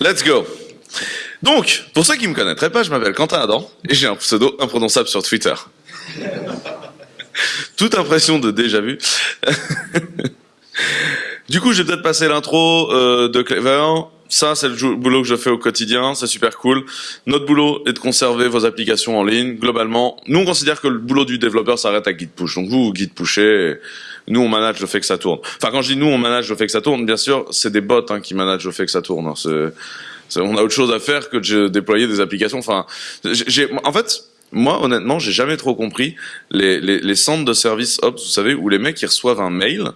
Let's go. Donc, pour ceux qui me connaîtraient pas, je m'appelle Quentin Adam et j'ai un pseudo imprononçable sur Twitter. Toute impression de déjà vu. du coup, j'ai peut-être passé l'intro euh, de Clever. Ça, c'est le boulot que je fais au quotidien, c'est super cool. Notre boulot est de conserver vos applications en ligne. Globalement, nous on considère que le boulot du développeur s'arrête à Git push. Donc vous, Git pusher, nous on manage le fait que ça tourne. Enfin, quand je dis nous on manage le fait que ça tourne, bien sûr, c'est des bots hein, qui managent le fait que ça tourne. Hein. on a autre chose à faire que de déployer des applications. Enfin, en fait, moi, honnêtement, j'ai jamais trop compris les, les, les centres de service Ops, vous savez, où les mecs ils reçoivent un mail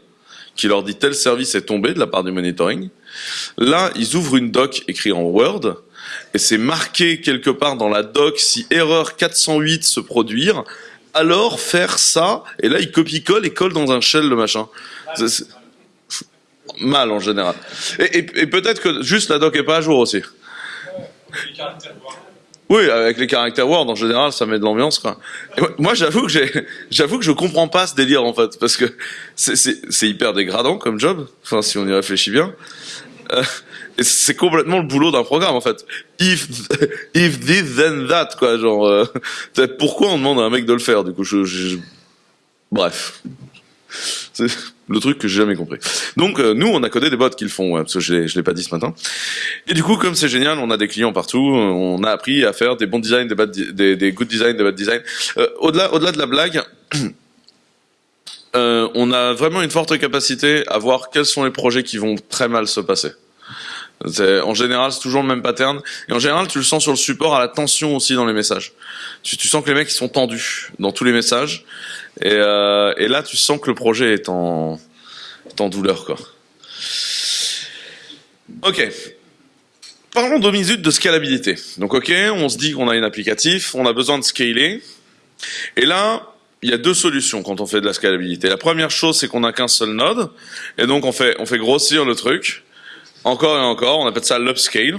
qui leur dit tel service est tombé de la part du monitoring. Là, ils ouvrent une doc écrite en Word et c'est marqué quelque part dans la doc si erreur 408 se produire, alors faire ça et là ils copient-collent et collent dans un shell le machin. Mal en général. Et, et peut-être que juste la doc est pas à jour aussi. Oui, avec les caractères Word en général, ça met de l'ambiance quoi. moi, j'avoue que j'ai, j'avoue que je comprends pas ce délire en fait, parce que c'est hyper dégradant comme job. Enfin, si on y réfléchit bien, euh, c'est complètement le boulot d'un programme en fait. If if this then that quoi, genre. Euh, pourquoi on demande à un mec de le faire Du coup, je, je... bref. C'est le truc que j'ai jamais compris. Donc euh, nous, on a codé des bots qui le font, parce que je l'ai, l'ai pas dit ce matin. Et du coup, comme c'est génial, on a des clients partout. On a appris à faire des bons designs, des bad, des, des good design, des bad design. Euh, au-delà, au-delà de la blague. Euh, on a vraiment une forte capacité à voir quels sont les projets qui vont très mal se passer. En général, c'est toujours le même pattern. Et en général, tu le sens sur le support à la tension aussi dans les messages. Tu, tu sens que les mecs sont tendus dans tous les messages. Et, euh, là, tu sens que le projet est en, douleur, quoi. Ok. Parlons deux minutes de scalabilité. Donc, ok, on se dit qu'on a un applicatif, on a besoin de scaler. Et là, il y a deux solutions quand on fait de la scalabilité. La première chose, c'est qu'on n'a qu'un seul node, et donc on fait grossir le truc, encore et encore, on appelle ça l'upscale.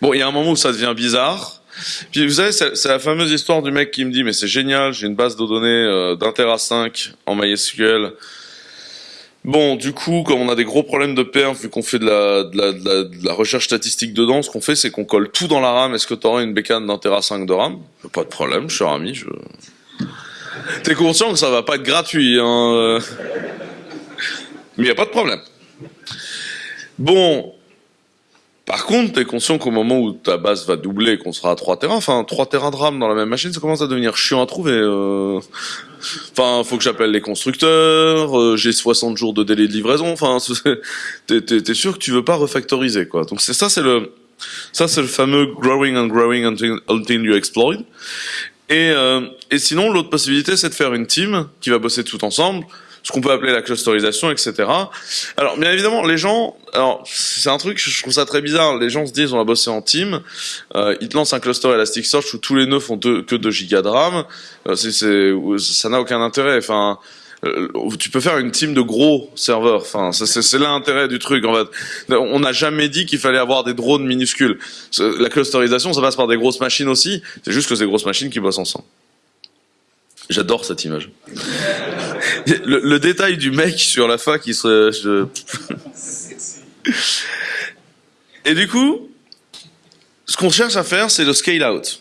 Bon, il y a un moment où ça devient bizarre, puis vous savez, c'est la fameuse histoire du mec qui me dit mais c'est génial, j'ai une base de données euh, d'un Tera 5 en MySQL. Bon, du coup, comme on a des gros problèmes de perf, vu qu'on fait de la, recherche statistique dedans, ce qu'on fait, c'est qu'on colle tout dans la RAM. Est-ce que tu aurais une bécane d'un Tera 5 de RAM? Pas de problème, cher ami. Je... T'es conscient que ça va pas être gratuit, hein euh. Mais y a pas de problème. Bon, par contre, tu es conscient qu'au moment où ta base va doubler, qu'on sera à 3 terrains, enfin 3 terrains de RAM dans la même machine, ça commence à devenir chiant à trouver. Euh... Enfin, faut que j'appelle les constructeurs, euh, j'ai 60 jours de délai de livraison, enfin, t'es es, sûr que tu veux pas refactoriser, quoi. Donc c'est ça, c'est le, ça c'est le fameux growing and growing until, until you exploit. Et, euh, et sinon, l'autre possibilité, c'est de faire une team qui va bosser tout ensemble, ce qu'on peut appeler la clusterisation, etc. Alors, bien évidemment, les gens, alors c'est un truc, je trouve ça très bizarre. Les gens se disent, on va bosser en team. Euh, ils te lancent un cluster Elasticsearch où tous les nœuds font que 2 gigas de RAM. Euh, ça n'a aucun intérêt. Enfin, euh, tu peux faire une team de gros serveurs. Enfin, c'est l'intérêt du truc. En fait, on n'a jamais dit qu'il fallait avoir des drones minuscules. La clusterisation, ça passe par des grosses machines aussi. C'est juste que c'est grosses machines qui bossent ensemble. J'adore cette image. Le, détail du mec sur la fin qui se... Et du coup, ce qu'on cherche à faire, c'est le scale out.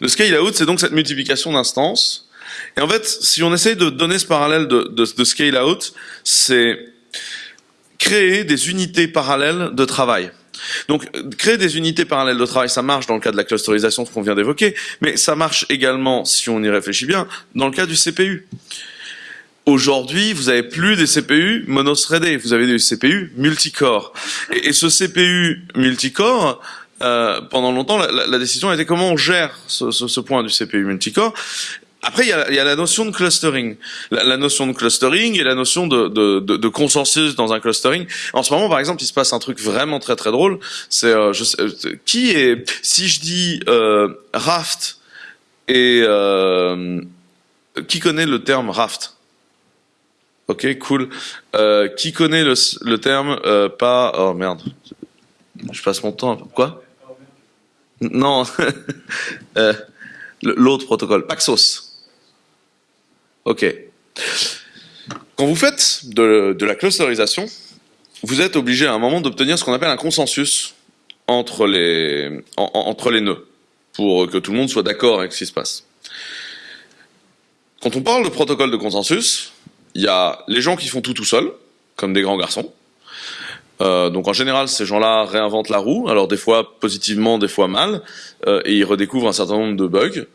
Le scale out, c'est donc cette multiplication d'instances. Et en fait, si on essaye de donner ce parallèle de, de scale out, c'est créer des unités parallèles de travail. Donc, créer des unités parallèles de travail, ça marche dans le cas de la clusterisation, ce qu'on vient d'évoquer, mais ça marche également, si on y réfléchit bien, dans le cas du CPU. Aujourd'hui, vous avez plus des CPU monothreadés, vous avez des CPU multicore. Et, ce CPU multicore, euh, pendant longtemps, la, décision a été comment on gère ce point du CPU multicore. Après, il y, a, il y a, la notion de clustering. La, la, notion de clustering et la notion de, de, de, de, consensus dans un clustering. En ce moment, par exemple, il se passe un truc vraiment très très drôle. C'est euh, euh qui est si je dis euh, raft et euh, qui connaît le terme raft? Ok, cool. Euh, qui connaît le, le terme pas Oh merde, je passe mon temps. Quoi? Non. L'autre protocole, Paxos. Ok. Quand vous faites de, la clusterisation, vous êtes obligé à un moment d'obtenir ce qu'on appelle un consensus entre les, entre les nœuds, pour que tout le monde soit d'accord avec ce qui se passe. Quand on parle de protocole de consensus, il y a les gens qui font tout tout seuls, comme des grands garçons. Euh, donc en général, ces gens-là réinventent la roue, alors des fois positivement, des fois mal, euh, et ils redécouvrent un certain nombre de bugs.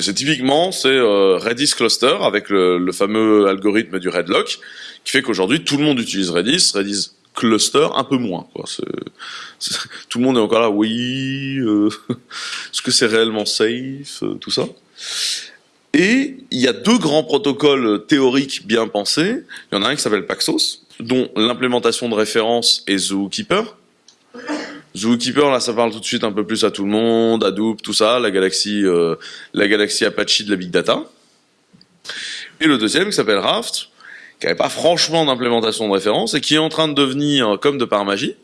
C'est typiquement c'est euh, Redis Cluster avec le, fameux algorithme du Redlock, qui fait qu'aujourd'hui tout le monde utilise Redis, Redis Cluster un peu moins. Quoi. tout le monde est encore là, oui, euh, est-ce que c'est réellement safe, euh, tout ça? Et il y a deux grands protocoles théoriques bien pensés. Il y en a un qui s'appelle Paxos, dont l'implémentation de référence est Zookeeper. Zookeeper, là, ça parle tout de suite un peu plus à tout le monde, Hadoop, tout ça, la galaxie, euh, la galaxie Apache de la big data. Et le deuxième qui s'appelle Raft, qui n'avait pas franchement d'implémentation de référence et qui est en train de devenir, comme de par magie,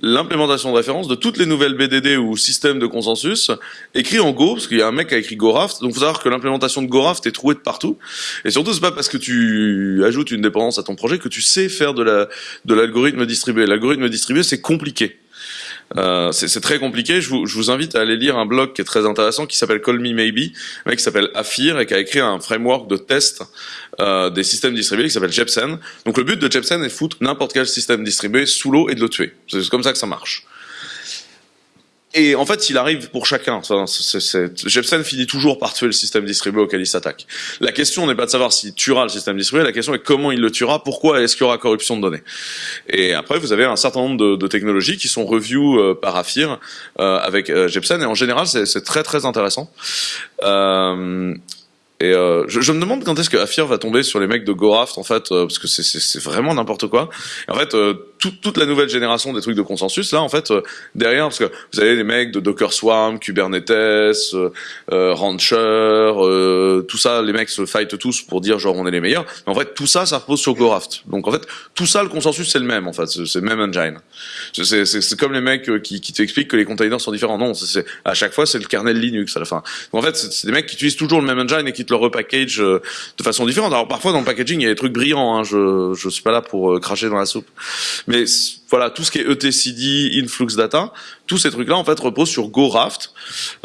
l'implémentation de référence de toutes les nouvelles BDD ou systèmes de consensus écrits en Go, parce qu'il y a un mec qui a écrit GoRaft, donc faut savoir que l'implémentation de GoRaft est trouée de partout, et surtout c'est pas parce que tu ajoutes une dépendance à ton projet que tu sais faire de la de l'algorithme distribué. L'algorithme distribué c'est compliqué. Euh, c'est très compliqué. Je vous, je vous, invite à aller lire un blog qui est très intéressant qui s'appelle Call Me Maybe, un mec qui s'appelle Afir et qui a écrit un framework de test euh, des systèmes distribués qui s'appelle Jepsen. Donc le but de Jepsen est de foutre n'importe quel système distribué sous l'eau et de le tuer. C'est comme ça que ça marche. Et en fait, il arrive pour chacun. Enfin, Jepsen finit toujours par tuer le système distribué auquel il s'attaque. La question n'est pas de savoir s'il tuera le système distribué, la question est comment il le tuera, pourquoi est-ce qu'il y aura corruption de données. Et après, vous avez un certain nombre de, technologies qui sont review euh, par Afir euh, avec euh, Jepsen, et en général, c'est très très intéressant. Euh, et euh, je, je, me demande quand est-ce que Afir va tomber sur les mecs de GoRaft en fait, euh, parce que c'est vraiment n'importe quoi. En fait, euh, tout, toute la nouvelle génération des trucs de consensus là, en fait, euh, derrière, parce que vous avez les mecs de Docker Swarm, Kubernetes, euh, Rancher, tout ça, les mecs se fightent tous pour dire genre on est les meilleurs. Mais en fait, tout ça, ça repose sur GoRaft. Donc en fait, tout ça, le consensus c'est le même en fait, c'est le même engine. C'est comme les mecs qui, qui t'expliquent que les containers sont différents. Non, c'est à chaque fois c'est le kernel Linux à la fin. Donc en fait, c'est des mecs qui utilisent toujours le même engine et qui le repackage euh, de façon différente. Alors parfois dans le packaging il y a des trucs brillants, hein, je je suis pas là pour euh, cracher dans la soupe. Mais voilà, tout ce qui est etcd, influx data, tous ces trucs-là en fait reposent sur GoRaft,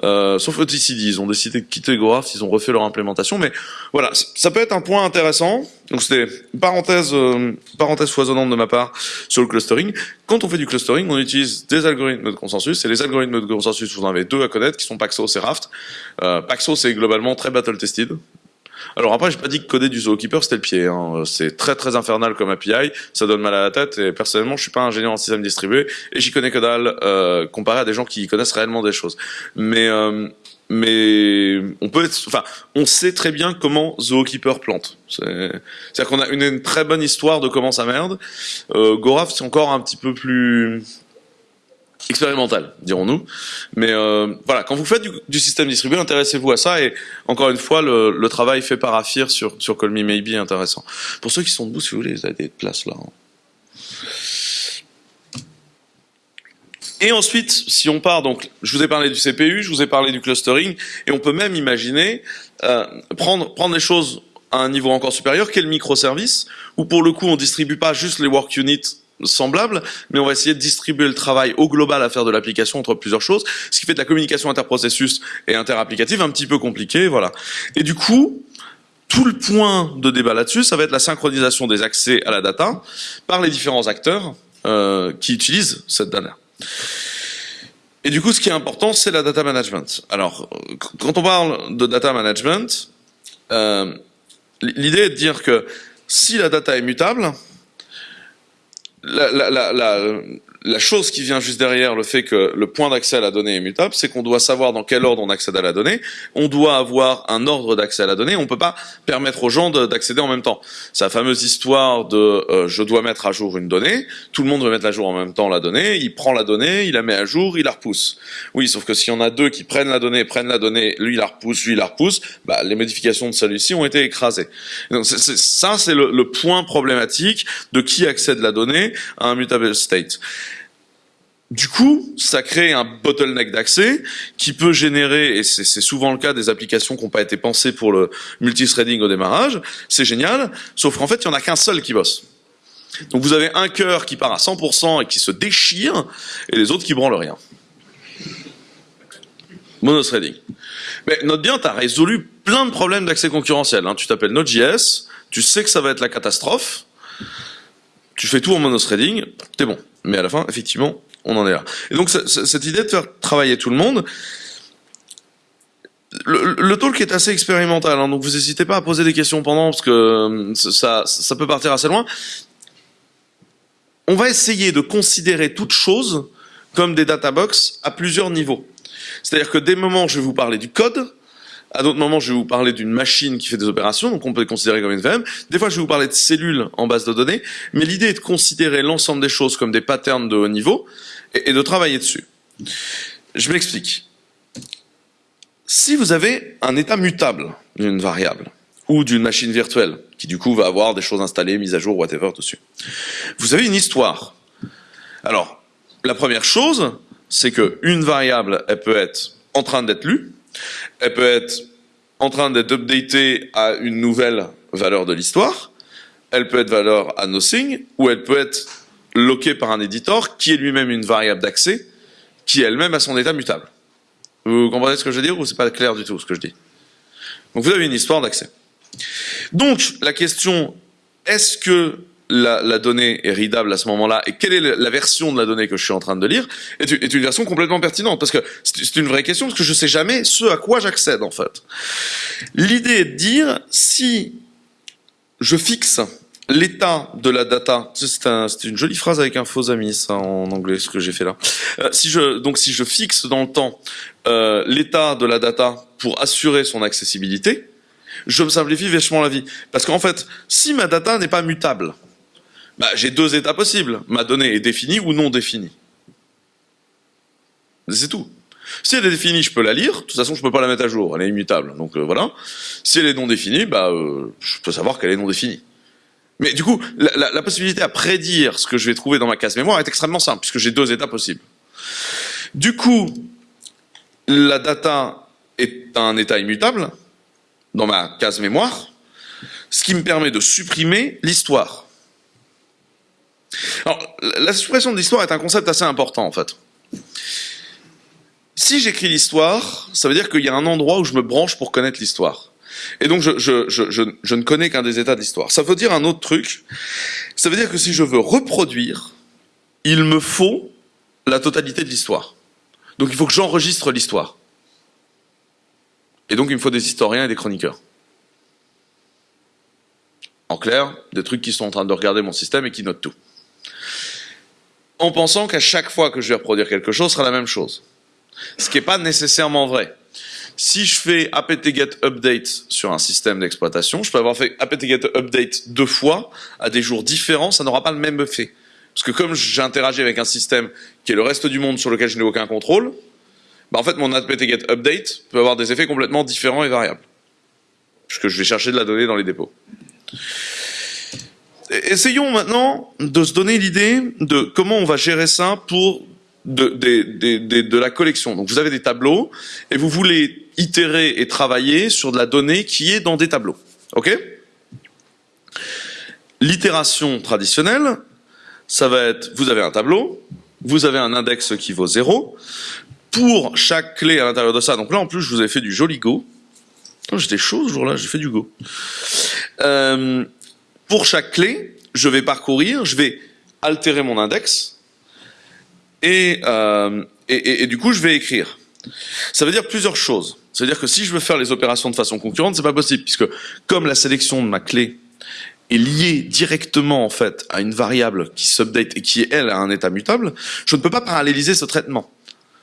euh, sauf etcd, ils ont décidé de quitter GoRaft, ils ont refait leur implémentation, mais voilà, ça peut être un point intéressant. Donc c'était parenthèse, euh, parenthèse foisonnante de ma part sur le clustering. Quand on fait du clustering, on utilise des algorithmes de consensus, et les algorithmes de consensus, vous en avez deux à connaître, qui sont Paxos et Raft. Euh, Paxos est globalement très battle-tested, alors après, j'ai pas dit que coder du Zookeeper c'était le pied. Hein. C'est très très infernal comme API, ça donne mal à la tête. Et personnellement, je suis pas ingénieur en système distribué et j'y connais que dalle euh, comparé à des gens qui connaissent réellement des choses. Mais euh, mais on peut être, enfin, on sait très bien comment Zookeeper plante. C'est-à-dire qu'on a une, une, très bonne histoire de comment ça merde. Euh, Goraft, c'est encore un petit peu plus expérimental, dirons-nous. Mais euh, voilà, quand vous faites du, système distribué, intéressez-vous à ça. Et encore une fois, le, travail fait par Afir sur, sur Call Maybe est intéressant. Pour ceux qui sont debout, si vous voulez, vous avez des places là. Hein. Et ensuite, si on part, donc, je vous ai parlé du CPU, je vous ai parlé du clustering, et on peut même imaginer euh, prendre, prendre les choses à un niveau encore supérieur, qu'est le microservice, où pour le coup, on distribue pas juste les work units semblable, mais on va essayer de distribuer le travail au global à faire de l'application entre plusieurs choses, ce qui fait de la communication interprocessus et interapplicative un petit peu compliquée, voilà. Et du coup, tout le point de débat là-dessus, ça va être la synchronisation des accès à la data par les différents acteurs euh, qui utilisent cette data. Et du coup, ce qui est important, c'est la data management. Alors, quand on parle de data management, euh, l'idée est de dire que si la data est mutable, la, la, la, la, chose qui vient juste derrière le fait que le point d'accès à la donnée est mutable, c'est qu'on doit savoir dans quel ordre on accède à la donnée. On doit avoir un ordre d'accès à la donnée. On peut pas permettre aux gens d'accéder en même temps. La fameuse histoire de euh, je dois mettre à jour une donnée. Tout le monde veut mettre à jour en même temps la donnée. Il prend la donnée, il la met à jour, il la repousse. Oui, sauf que si on a deux qui prennent la donnée, prennent la donnée, lui la repousse, lui la repousse, bah, les modifications de celui-ci ont été écrasées. Donc, ça, c'est le, le point problématique de qui accède la donnée à un mutable state. Du coup, ça crée un bottleneck d'accès qui peut générer, et c'est souvent le cas des applications qui n'ont pas été pensées pour le multithreading au démarrage, c'est génial, sauf qu'en fait, il n'y en a qu'un seul qui bosse. Donc vous avez un cœur qui part à 100% et qui se déchire, et les autres qui branlent rien. Monothreading. Mais note bien, tu as résolu plein de problèmes d'accès concurrentiel. Hein. Tu t'appelles Node.js, tu sais que ça va être la catastrophe, tu fais tout en monothreading, t'es bon. Mais à la fin, effectivement, on en est là. Et donc cette idée de faire travailler tout le monde, le, talk est assez expérimental, hein, donc vous n'hésitez pas à poser des questions pendant, parce que euh, ça, ça peut partir assez loin. On va essayer de considérer toute chose comme des databox à plusieurs niveaux. C'est-à-dire que des moments, je vais vous parler du code, à d'autres moments, je vais vous parler d'une machine qui fait des opérations, donc on peut les considérer comme une VM. Des fois, je vais vous parler de cellules en base de données, mais l'idée est de considérer l'ensemble des choses comme des patterns de haut niveau et, de travailler dessus. Je m'explique. Si vous avez un état mutable d'une variable ou d'une machine virtuelle, qui du coup va avoir des choses installées, mises à jour, whatever dessus, vous avez une histoire. Alors, la première chose, c'est qu'une variable, elle peut être en train d'être lue, elle peut être en train d'être updatée à une nouvelle valeur de l'histoire, elle peut être valeur à nothing, ou elle peut être loquée par un éditeur qui est lui-même une variable d'accès, qui elle-même a son état mutable. Vous comprenez ce que je veux dire ou c'est pas clair du tout ce que je dis? Donc vous avez une histoire d'accès. Donc la question, est-ce que la, donnée est readable à ce moment-là et quelle est la version de la donnée que je suis en train de lire est, est une version complètement pertinente parce que c'est une vraie question parce que je sais jamais ce à quoi j'accède en fait. L'idée est de dire si je fixe l'état de la data, c'est un, une jolie phrase avec un faux ami, ça en anglais, ce que j'ai fait là. Euh, si je, donc si je fixe dans le temps euh, l'état de la data pour assurer son accessibilité, je me simplifie vachement la vie. Parce qu'en fait, si ma data n'est pas mutable, bah, j'ai deux états possibles. Ma donnée est définie ou non définie. C'est tout. Si elle est définie, je peux la lire. De toute façon, je peux pas la mettre à jour. Elle est immutable. Donc euh, voilà. Si elle est non définie, bah, je peux savoir qu'elle est non définie. Mais du coup, la, possibilité à prédire ce que je vais trouver dans ma case mémoire est extrêmement simple, puisque j'ai deux états possibles. Du coup, la data est un état immutable dans ma case mémoire, ce qui me permet de supprimer l'histoire. Alors, la suppression de l'histoire est un concept assez important, en fait. Si j'écris l'histoire, ça veut dire qu'il y a un endroit où je me branche pour connaître l'histoire. Et donc, je, ne connais qu'un des états de l'histoire. Ça veut dire un autre truc. Ça veut dire que si je veux reproduire, il me faut la totalité de l'histoire. Donc, il faut que j'enregistre l'histoire. Et donc, il me faut des historiens et des chroniqueurs. En clair, des trucs qui sont en train de regarder mon système et qui notent tout. En pensant qu'à chaque fois que je vais reproduire quelque chose, ce sera la même chose. Ce qui n'est pas nécessairement vrai. Si je fais apt-get update sur un système d'exploitation, je peux avoir fait apt-get update deux fois à des jours différents, ça n'aura pas le même effet. Parce que comme j'interagis avec un système qui est le reste du monde sur lequel je n'ai aucun contrôle, bah en fait mon apt-get update peut avoir des effets complètement différents et variables. Puisque je vais chercher de la donnée dans les dépôts. Essayons maintenant de se donner l'idée de comment on va gérer ça pour de, de, la collection. Donc vous avez des tableaux et vous voulez itérer et travailler sur de la donnée qui est dans des tableaux. Ok? L'itération traditionnelle, ça va être, vous avez un tableau, vous avez un index qui vaut 0, pour chaque clé à l'intérieur de ça, donc là en plus je vous ai fait du joli Go, j'étais chaud ce jour-là, j'ai fait du Go. Euh, pour chaque clé, je vais parcourir, je vais altérer mon index, euh, et, et, du coup, je vais écrire. Ça veut dire plusieurs choses. Ça veut dire que si je veux faire les opérations de façon concurrente, c'est pas possible, puisque comme la sélection de ma clé est liée directement en fait à une variable qui s'update et qui elle a un état mutable, je ne peux pas paralléliser ce traitement.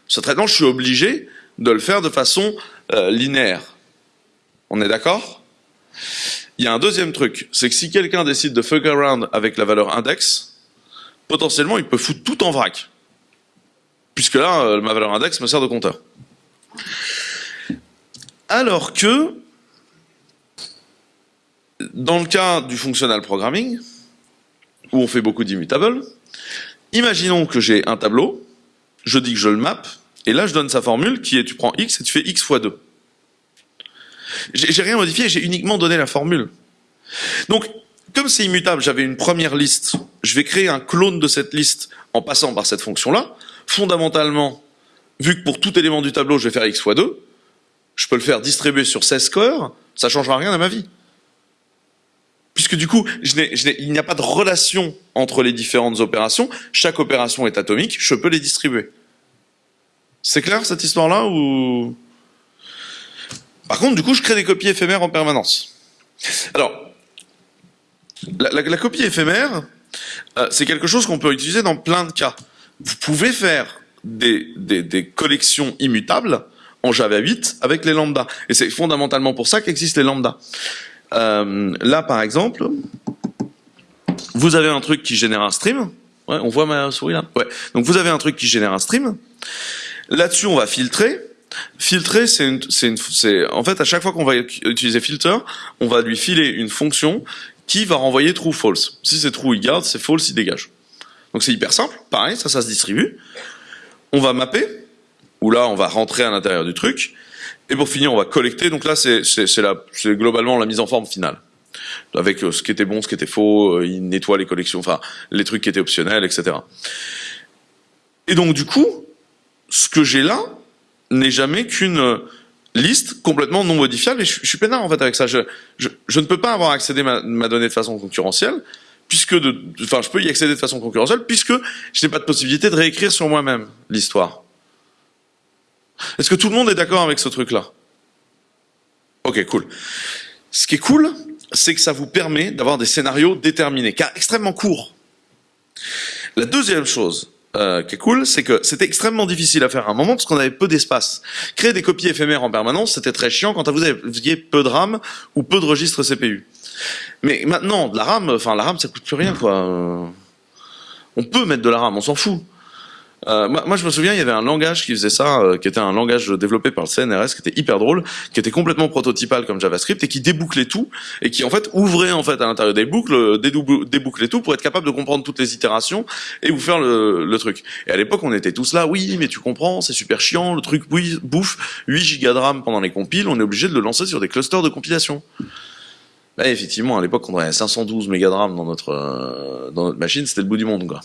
Ce traitement, je suis obligé de le faire de façon euh, linéaire. On est d'accord? Il y a un deuxième truc, c'est que si quelqu'un décide de fuck around avec la valeur index, potentiellement il peut foutre tout en vrac puisque là, euh, ma valeur index me sert de compteur. Alors que, dans le cas du functional programming, où on fait beaucoup d'immutables, imaginons que j'ai un tableau, je dis que je le map, et là je donne sa formule qui est tu prends x et tu fais x fois 2. J'ai rien modifié, j'ai uniquement donné la formule. Donc, comme c'est immutable, j'avais une première liste, je vais créer un clone de cette liste en passant par cette fonction-là. Fondamentalement, vu que pour tout élément du tableau, je vais faire x fois 2, je peux le faire distribuer sur 16 scores, ça changera rien à ma vie. Puisque du coup, il n'y a pas de relation entre les différentes opérations, chaque opération est atomique, je peux les distribuer. C'est clair cette histoire-là ou? Par contre, du coup, je crée des copies éphémères en permanence. Alors, la, copie éphémère, euh, c'est quelque chose qu'on peut utiliser dans plein de cas. Vous pouvez faire des, des collections immutables en Java 8 avec les lambdas. Et c'est fondamentalement pour ça qu'existent les lambdas. Euh, là, par exemple, vous avez un truc qui génère un stream. Ouais, on voit ma souris là Ouais. Donc vous avez un truc qui génère un stream. Là-dessus, on va filtrer. Filtrer, c'est une, en fait, à chaque fois qu'on va utiliser filter, on va lui filer une fonction qui va renvoyer true false. Si c'est true, il garde, c'est false, il dégage. Donc c'est hyper simple. Pareil, ça, ça se distribue. On va mapper, où là, on va rentrer à l'intérieur du truc. Et pour finir, on va collecter. Donc là, c'est globalement la mise en forme finale. Avec euh, ce qui était bon, ce qui était faux, euh, il nettoie les collections, enfin, les trucs qui étaient optionnels, etc. Et donc, du coup, ce que j'ai là n'est jamais qu'une liste complètement non modifiable. Et je, suis peinard, en fait, avec ça. Je, ne peux pas avoir accédé à ma, donnée de façon concurrentielle, puisque enfin, je peux y accéder de façon concurrentielle, puisque je n'ai pas de possibilité de réécrire sur moi-même l'histoire. Est-ce que tout le monde est d'accord avec ce truc-là? Ok, cool. Ce qui est cool, c'est que ça vous permet d'avoir des scénarios déterminés, car extrêmement courts. La deuxième chose euh, qui est cool, c'est que c'était extrêmement difficile à faire à un moment parce qu'on avait peu d'espace. Créer des copies éphémères en permanence, c'était très chiant quand vous aviez peu de RAM ou peu de registres CPU. Mais maintenant, de la RAM, enfin la RAM, ça coûte plus rien, quoi. On peut mettre de la RAM, on s'en fout. Euh, moi, je me souviens, il y avait un langage qui faisait ça, euh, qui était un langage développé par le CNRS, qui était hyper drôle, qui était complètement prototypal comme JavaScript et qui débouclait tout et qui en fait ouvrait en fait à l'intérieur des boucles, euh, débouclait tout pour être capable de comprendre toutes les itérations et vous faire le, le truc. Et à l'époque, on était tous là, oui, mais tu comprends, c'est super chiant, le truc bouffe 8 gigas de RAM pendant les compiles, on est obligé de le lancer sur des clusters de compilation. Bah, effectivement, à l'époque, on avait 512 mégas de RAM dans notre dans notre machine, c'était le bout du monde, quoi.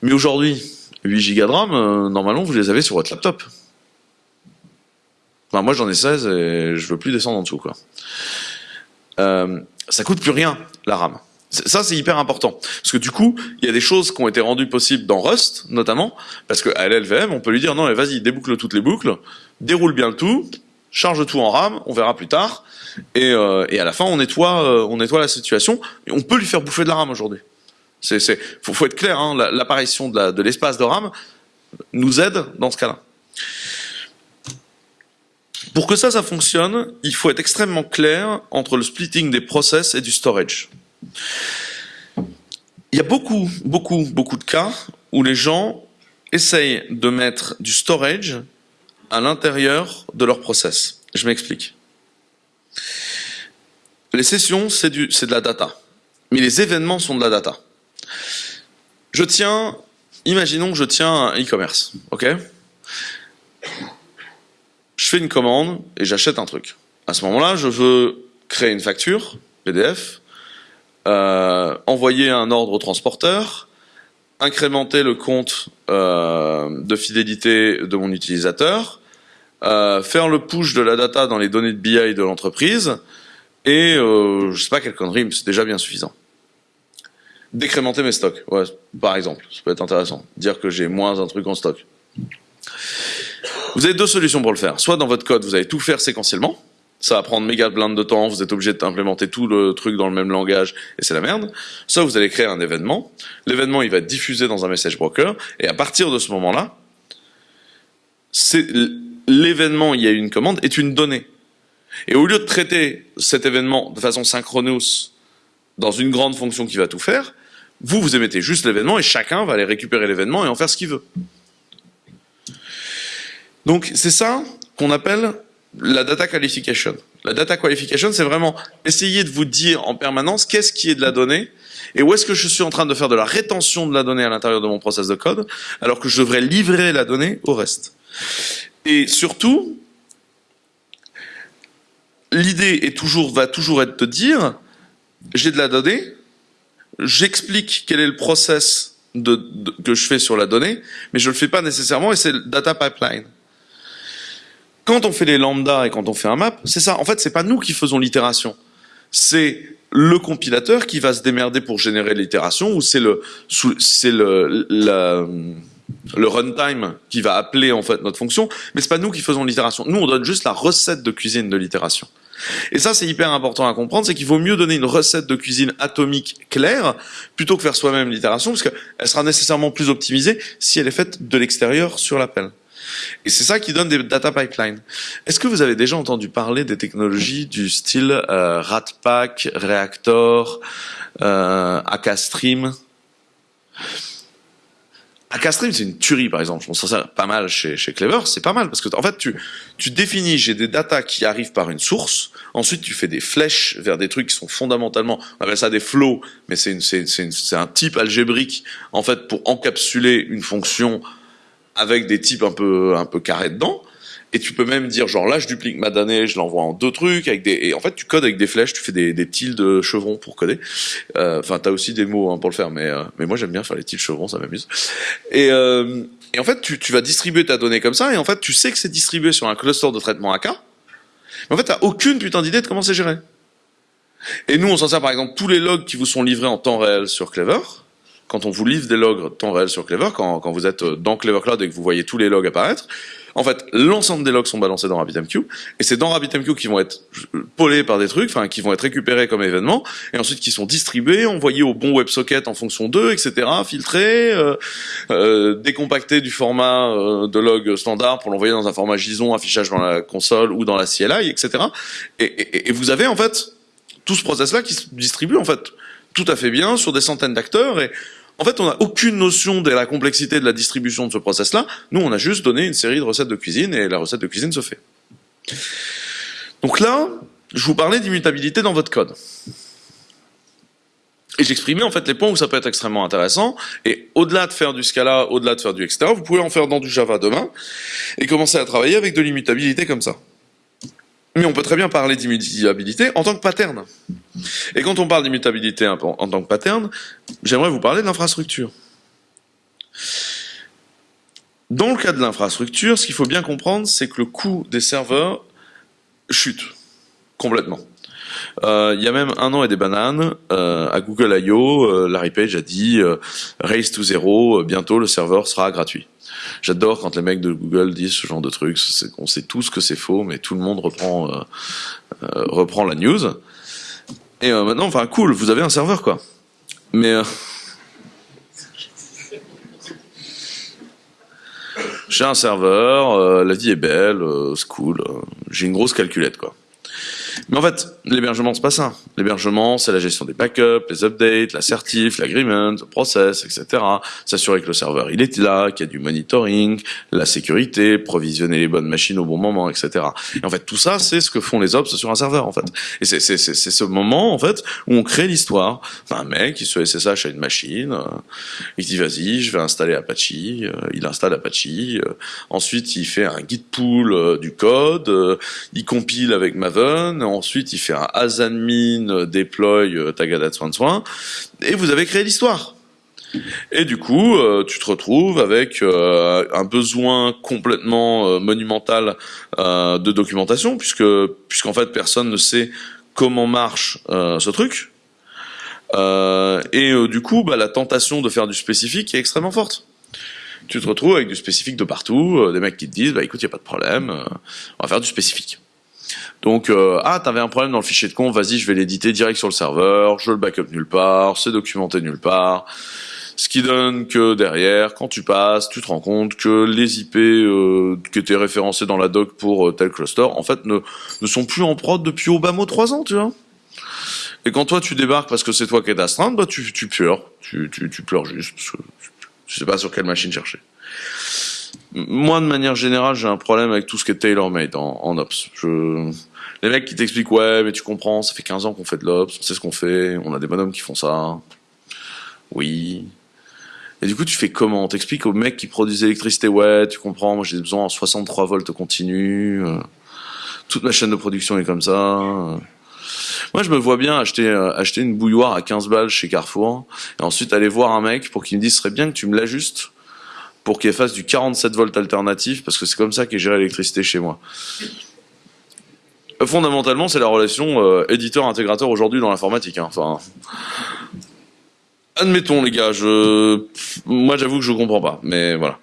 Mais aujourd'hui, 8 Go de RAM, euh, normalement, vous les avez sur votre laptop. Enfin, moi, j'en ai 16 et je veux plus descendre en dessous, quoi. Euh, ça coûte plus rien, la RAM. Ça, c'est hyper important. Parce que du coup, il y a des choses qui ont été rendues possibles dans Rust, notamment, parce qu'à LLVM, on peut lui dire, non, mais vas-y, déboucle toutes les boucles, déroule bien le tout, charge tout en RAM, on verra plus tard, et, euh, à la fin, on nettoie, euh, on nettoie la situation, et on peut lui faire bouffer de la RAM aujourd'hui. C'est, faut, être clair, hein, l'apparition de, l'espace de RAM nous aide dans ce cas-là. Pour que ça, ça fonctionne, il faut être extrêmement clair entre le splitting des process et du storage. Il y a beaucoup, beaucoup, beaucoup de cas où les gens essayent de mettre du storage à l'intérieur de leur process. Je m'explique. Les sessions, c'est de la data. Mais les événements sont de la data. Je tiens, imaginons que je tiens un e-commerce, ok? Je fais une commande et j'achète un truc. À ce moment-là, je veux créer une facture, PDF, euh, envoyer un ordre au transporteur, incrémenter le compte euh, de fidélité de mon utilisateur, euh, faire le push de la data dans les données de BI de l'entreprise, et je sais pas quelle connerie, mais c'est déjà bien suffisant. Décrémenter mes stocks, ouais, par exemple, ça peut être intéressant. Dire que j'ai moins un truc en stock. Vous avez deux solutions pour le faire. Soit dans votre code, vous allez tout faire séquentiellement. Ça va prendre méga blinde de temps, vous êtes obligé d'implémenter tout le truc dans le même langage, et c'est la merde. Soit vous allez créer un événement. L'événement, il va être diffusé dans un message broker, et à partir de ce moment-là, l'événement, il y a une commande, est une donnée. Et au lieu de traiter cet événement de façon synchronous dans une grande fonction qui va tout faire, vous, vous émettez juste l'événement et chacun va aller récupérer l'événement et en faire ce qu'il veut. Donc c'est ça qu'on appelle la data qualification. La data qualification, c'est vraiment essayer de vous dire en permanence qu'est-ce qui est de la donnée et où est-ce que je suis en train de faire de la rétention de la donnée à l'intérieur de mon process de code alors que je devrais livrer la donnée au reste. Et surtout, l'idée toujours, va toujours être de dire j'ai de la donnée, j'explique quel est le process de, de- que je fais sur la donnée, mais je le fais pas nécessairement et c'est le data pipeline. Quand on fait les lambda et quand on fait un map, c'est ça. En fait, c'est pas nous qui faisons l'itération. C'est le compilateur qui va se démerder pour générer l'itération ou c'est le, c'est le, le runtime qui va appeler en fait notre fonction, mais c'est pas nous qui faisons l'itération. Nous, on donne juste la recette de cuisine de l'itération. Et ça, c'est hyper important à comprendre, c'est qu'il vaut mieux donner une recette de cuisine atomique claire plutôt que faire soi-même l'itération, parce qu'elle sera nécessairement plus optimisée si elle est faite de l'extérieur sur l'appel. Et c'est ça qui donne des data pipelines. Est-ce que vous avez déjà entendu parler des technologies du style euh, Ratpack, Reactor, euh, Akastream Akastream, c'est une tuerie, par exemple. Je pense ça pas mal chez, chez Clever. C'est pas mal parce que, en fait, tu, tu définis, j'ai des datas qui arrivent par une source. Ensuite, tu fais des flèches vers des trucs qui sont fondamentalement, on appelle ça des flows, mais c'est c'est, c'est c'est un type algébrique, en fait, pour encapsuler une fonction avec des types un peu, un peu carrés dedans. Et tu peux même dire, genre là, je duplique ma donnée, je l'envoie en deux trucs, avec des, et en fait, tu codes avec des flèches, tu fais des, des tildes chevrons pour coder. Euh, Enfin, t'as aussi des mots hein, pour le faire, mais, euh, mais moi, j'aime bien faire les tildes chevrons, ça m'amuse. Et, euh, et en fait, tu, tu vas distribuer ta donnée comme ça, et en fait, tu sais que c'est distribué sur un cluster de traitement AK. Mais en fait, t'as aucune putain d'idée de comment c'est géré. Et nous, on s'en sert par exemple tous les logs qui vous sont livrés en temps réel sur Clever. Quand on vous livre des logs temps réel sur Clever, quand, quand vous êtes dans Clever Cloud et que vous voyez tous les logs apparaître, en fait, l'ensemble des logs sont balancés dans RabbitMQ, et c'est dans RabbitMQ qui vont être polés par des trucs, enfin, qui vont être récupérés comme événements, et ensuite qui sont distribués, envoyés au bon WebSocket en fonction d'eux, etc., filtrés, euh, euh, décompactés du format euh, de log standard pour l'envoyer dans un format JSON, affichage dans la console ou dans la CLI, etc. Et, et, et vous avez en fait tout ce process-là qui se distribue en fait tout à fait bien sur des centaines d'acteurs et en fait, on n'a aucune notion de la complexité de la distribution de ce process-là. Nous, on a juste donné une série de recettes de cuisine et la recette de cuisine se fait. Donc là, je vous parlais d'immutabilité dans votre code. Et j'exprimais en fait les points où ça peut être extrêmement intéressant. Et au-delà de faire du Scala, au-delà de faire du etc., vous pouvez en faire dans du Java demain et commencer à travailler avec de l'immutabilité comme ça. Mais on peut très bien parler d'immutabilité en tant que pattern. Et quand on parle d'immutabilité en tant que pattern, j'aimerais vous parler de l'infrastructure. Dans le cas de l'infrastructure, ce qu'il faut bien comprendre, c'est que le coût des serveurs chute complètement. Euh, il y a même un an et des bananes, euh, à Google I.O., euh, Larry Page a dit Race to zero, bientôt le serveur sera gratuit. J'adore quand les mecs de Google disent ce genre de trucs. On sait tous que c'est faux, mais tout le monde reprend, la news. Et maintenant, enfin, cool, vous avez un serveur, quoi. Mais j'ai un serveur, la vie est belle, c'est cool. j'ai une grosse calculette, quoi. Mais en fait, l'hébergement, c'est pas ça. L'hébergement, c'est la gestion des backups, les updates, l'assertif, l'agreement, le process, etc. S'assurer que le serveur, il est là, qu'il y a du monitoring, la sécurité, provisionner les bonnes machines au bon moment, etc. Et en fait, tout ça, c'est ce que font les ops sur un serveur, en fait. Et c'est, ce moment, en fait, où on crée l'histoire. Enfin, un mec, il se SSH à une machine, euh, il dit, vas-y, je vais installer Apache, euh, il installe Apache, euh, ensuite, il fait un git euh, du code, il compile avec Maven, ensuite il fait un asadmin euh, deploy euh, tagada soin soin, et vous avez créé l'histoire. Et du coup, euh, tu te retrouves avec un besoin complètement monumental de documentation, puisque puisqu'en fait personne ne sait comment marche ce truc. Et du coup, bah, la tentation de faire du spécifique est extrêmement forte. Tu te retrouves avec du spécifique de partout, des mecs qui te disent, bah écoute, y a pas de problème, on va faire du spécifique. Donc, euh, ah, t'avais un problème dans le fichier de conf, vas-y, je vais l'éditer direct sur le serveur, je le backup nulle part, c'est documenté nulle part. Ce qui donne que derrière, quand tu passes, tu te rends compte que les IP euh, qui étaient référencés dans la doc pour euh, tel cluster, en fait, ne, sont plus en prod depuis au bas mot 3 ans, tu vois. Et quand toi tu débarques parce que c'est toi qui es astreinte, bah tu, tu pleures. Tu, tu, tu pleures juste parce que tu sais pas sur quelle machine chercher. Moi, de manière générale, j'ai un problème avec tout ce qui est tailor-made en, en Ops. Les mecs qui t'expliquent, ouais, mais tu comprends, ça fait 15 ans qu'on fait de l'Ops, on sait ce qu'on fait, on a des bonhommes qui font ça. Oui. Et du coup, tu fais comment? T'expliques aux mecs qui produisent l'électricité, ouais, tu comprends, moi j'ai besoin en 63 volts continu, euh, toute ma chaîne de production est comme ça. Moi, je me vois bien acheter, euh, acheter une bouilloire à 15 balles chez Carrefour, et ensuite aller voir un mec pour qu'il me dise, ce serait bien que tu me l'ajustes pour qu'il fasse du 47 volts alternatif, parce que c'est comme ça qu'est géré l'électricité chez moi. Fondamentalement, c'est la relation euh, éditeur-intégrateur aujourd'hui dans l'informatique. Hein. Admettons les gars, je, moi j'avoue que je comprends pas, mais voilà.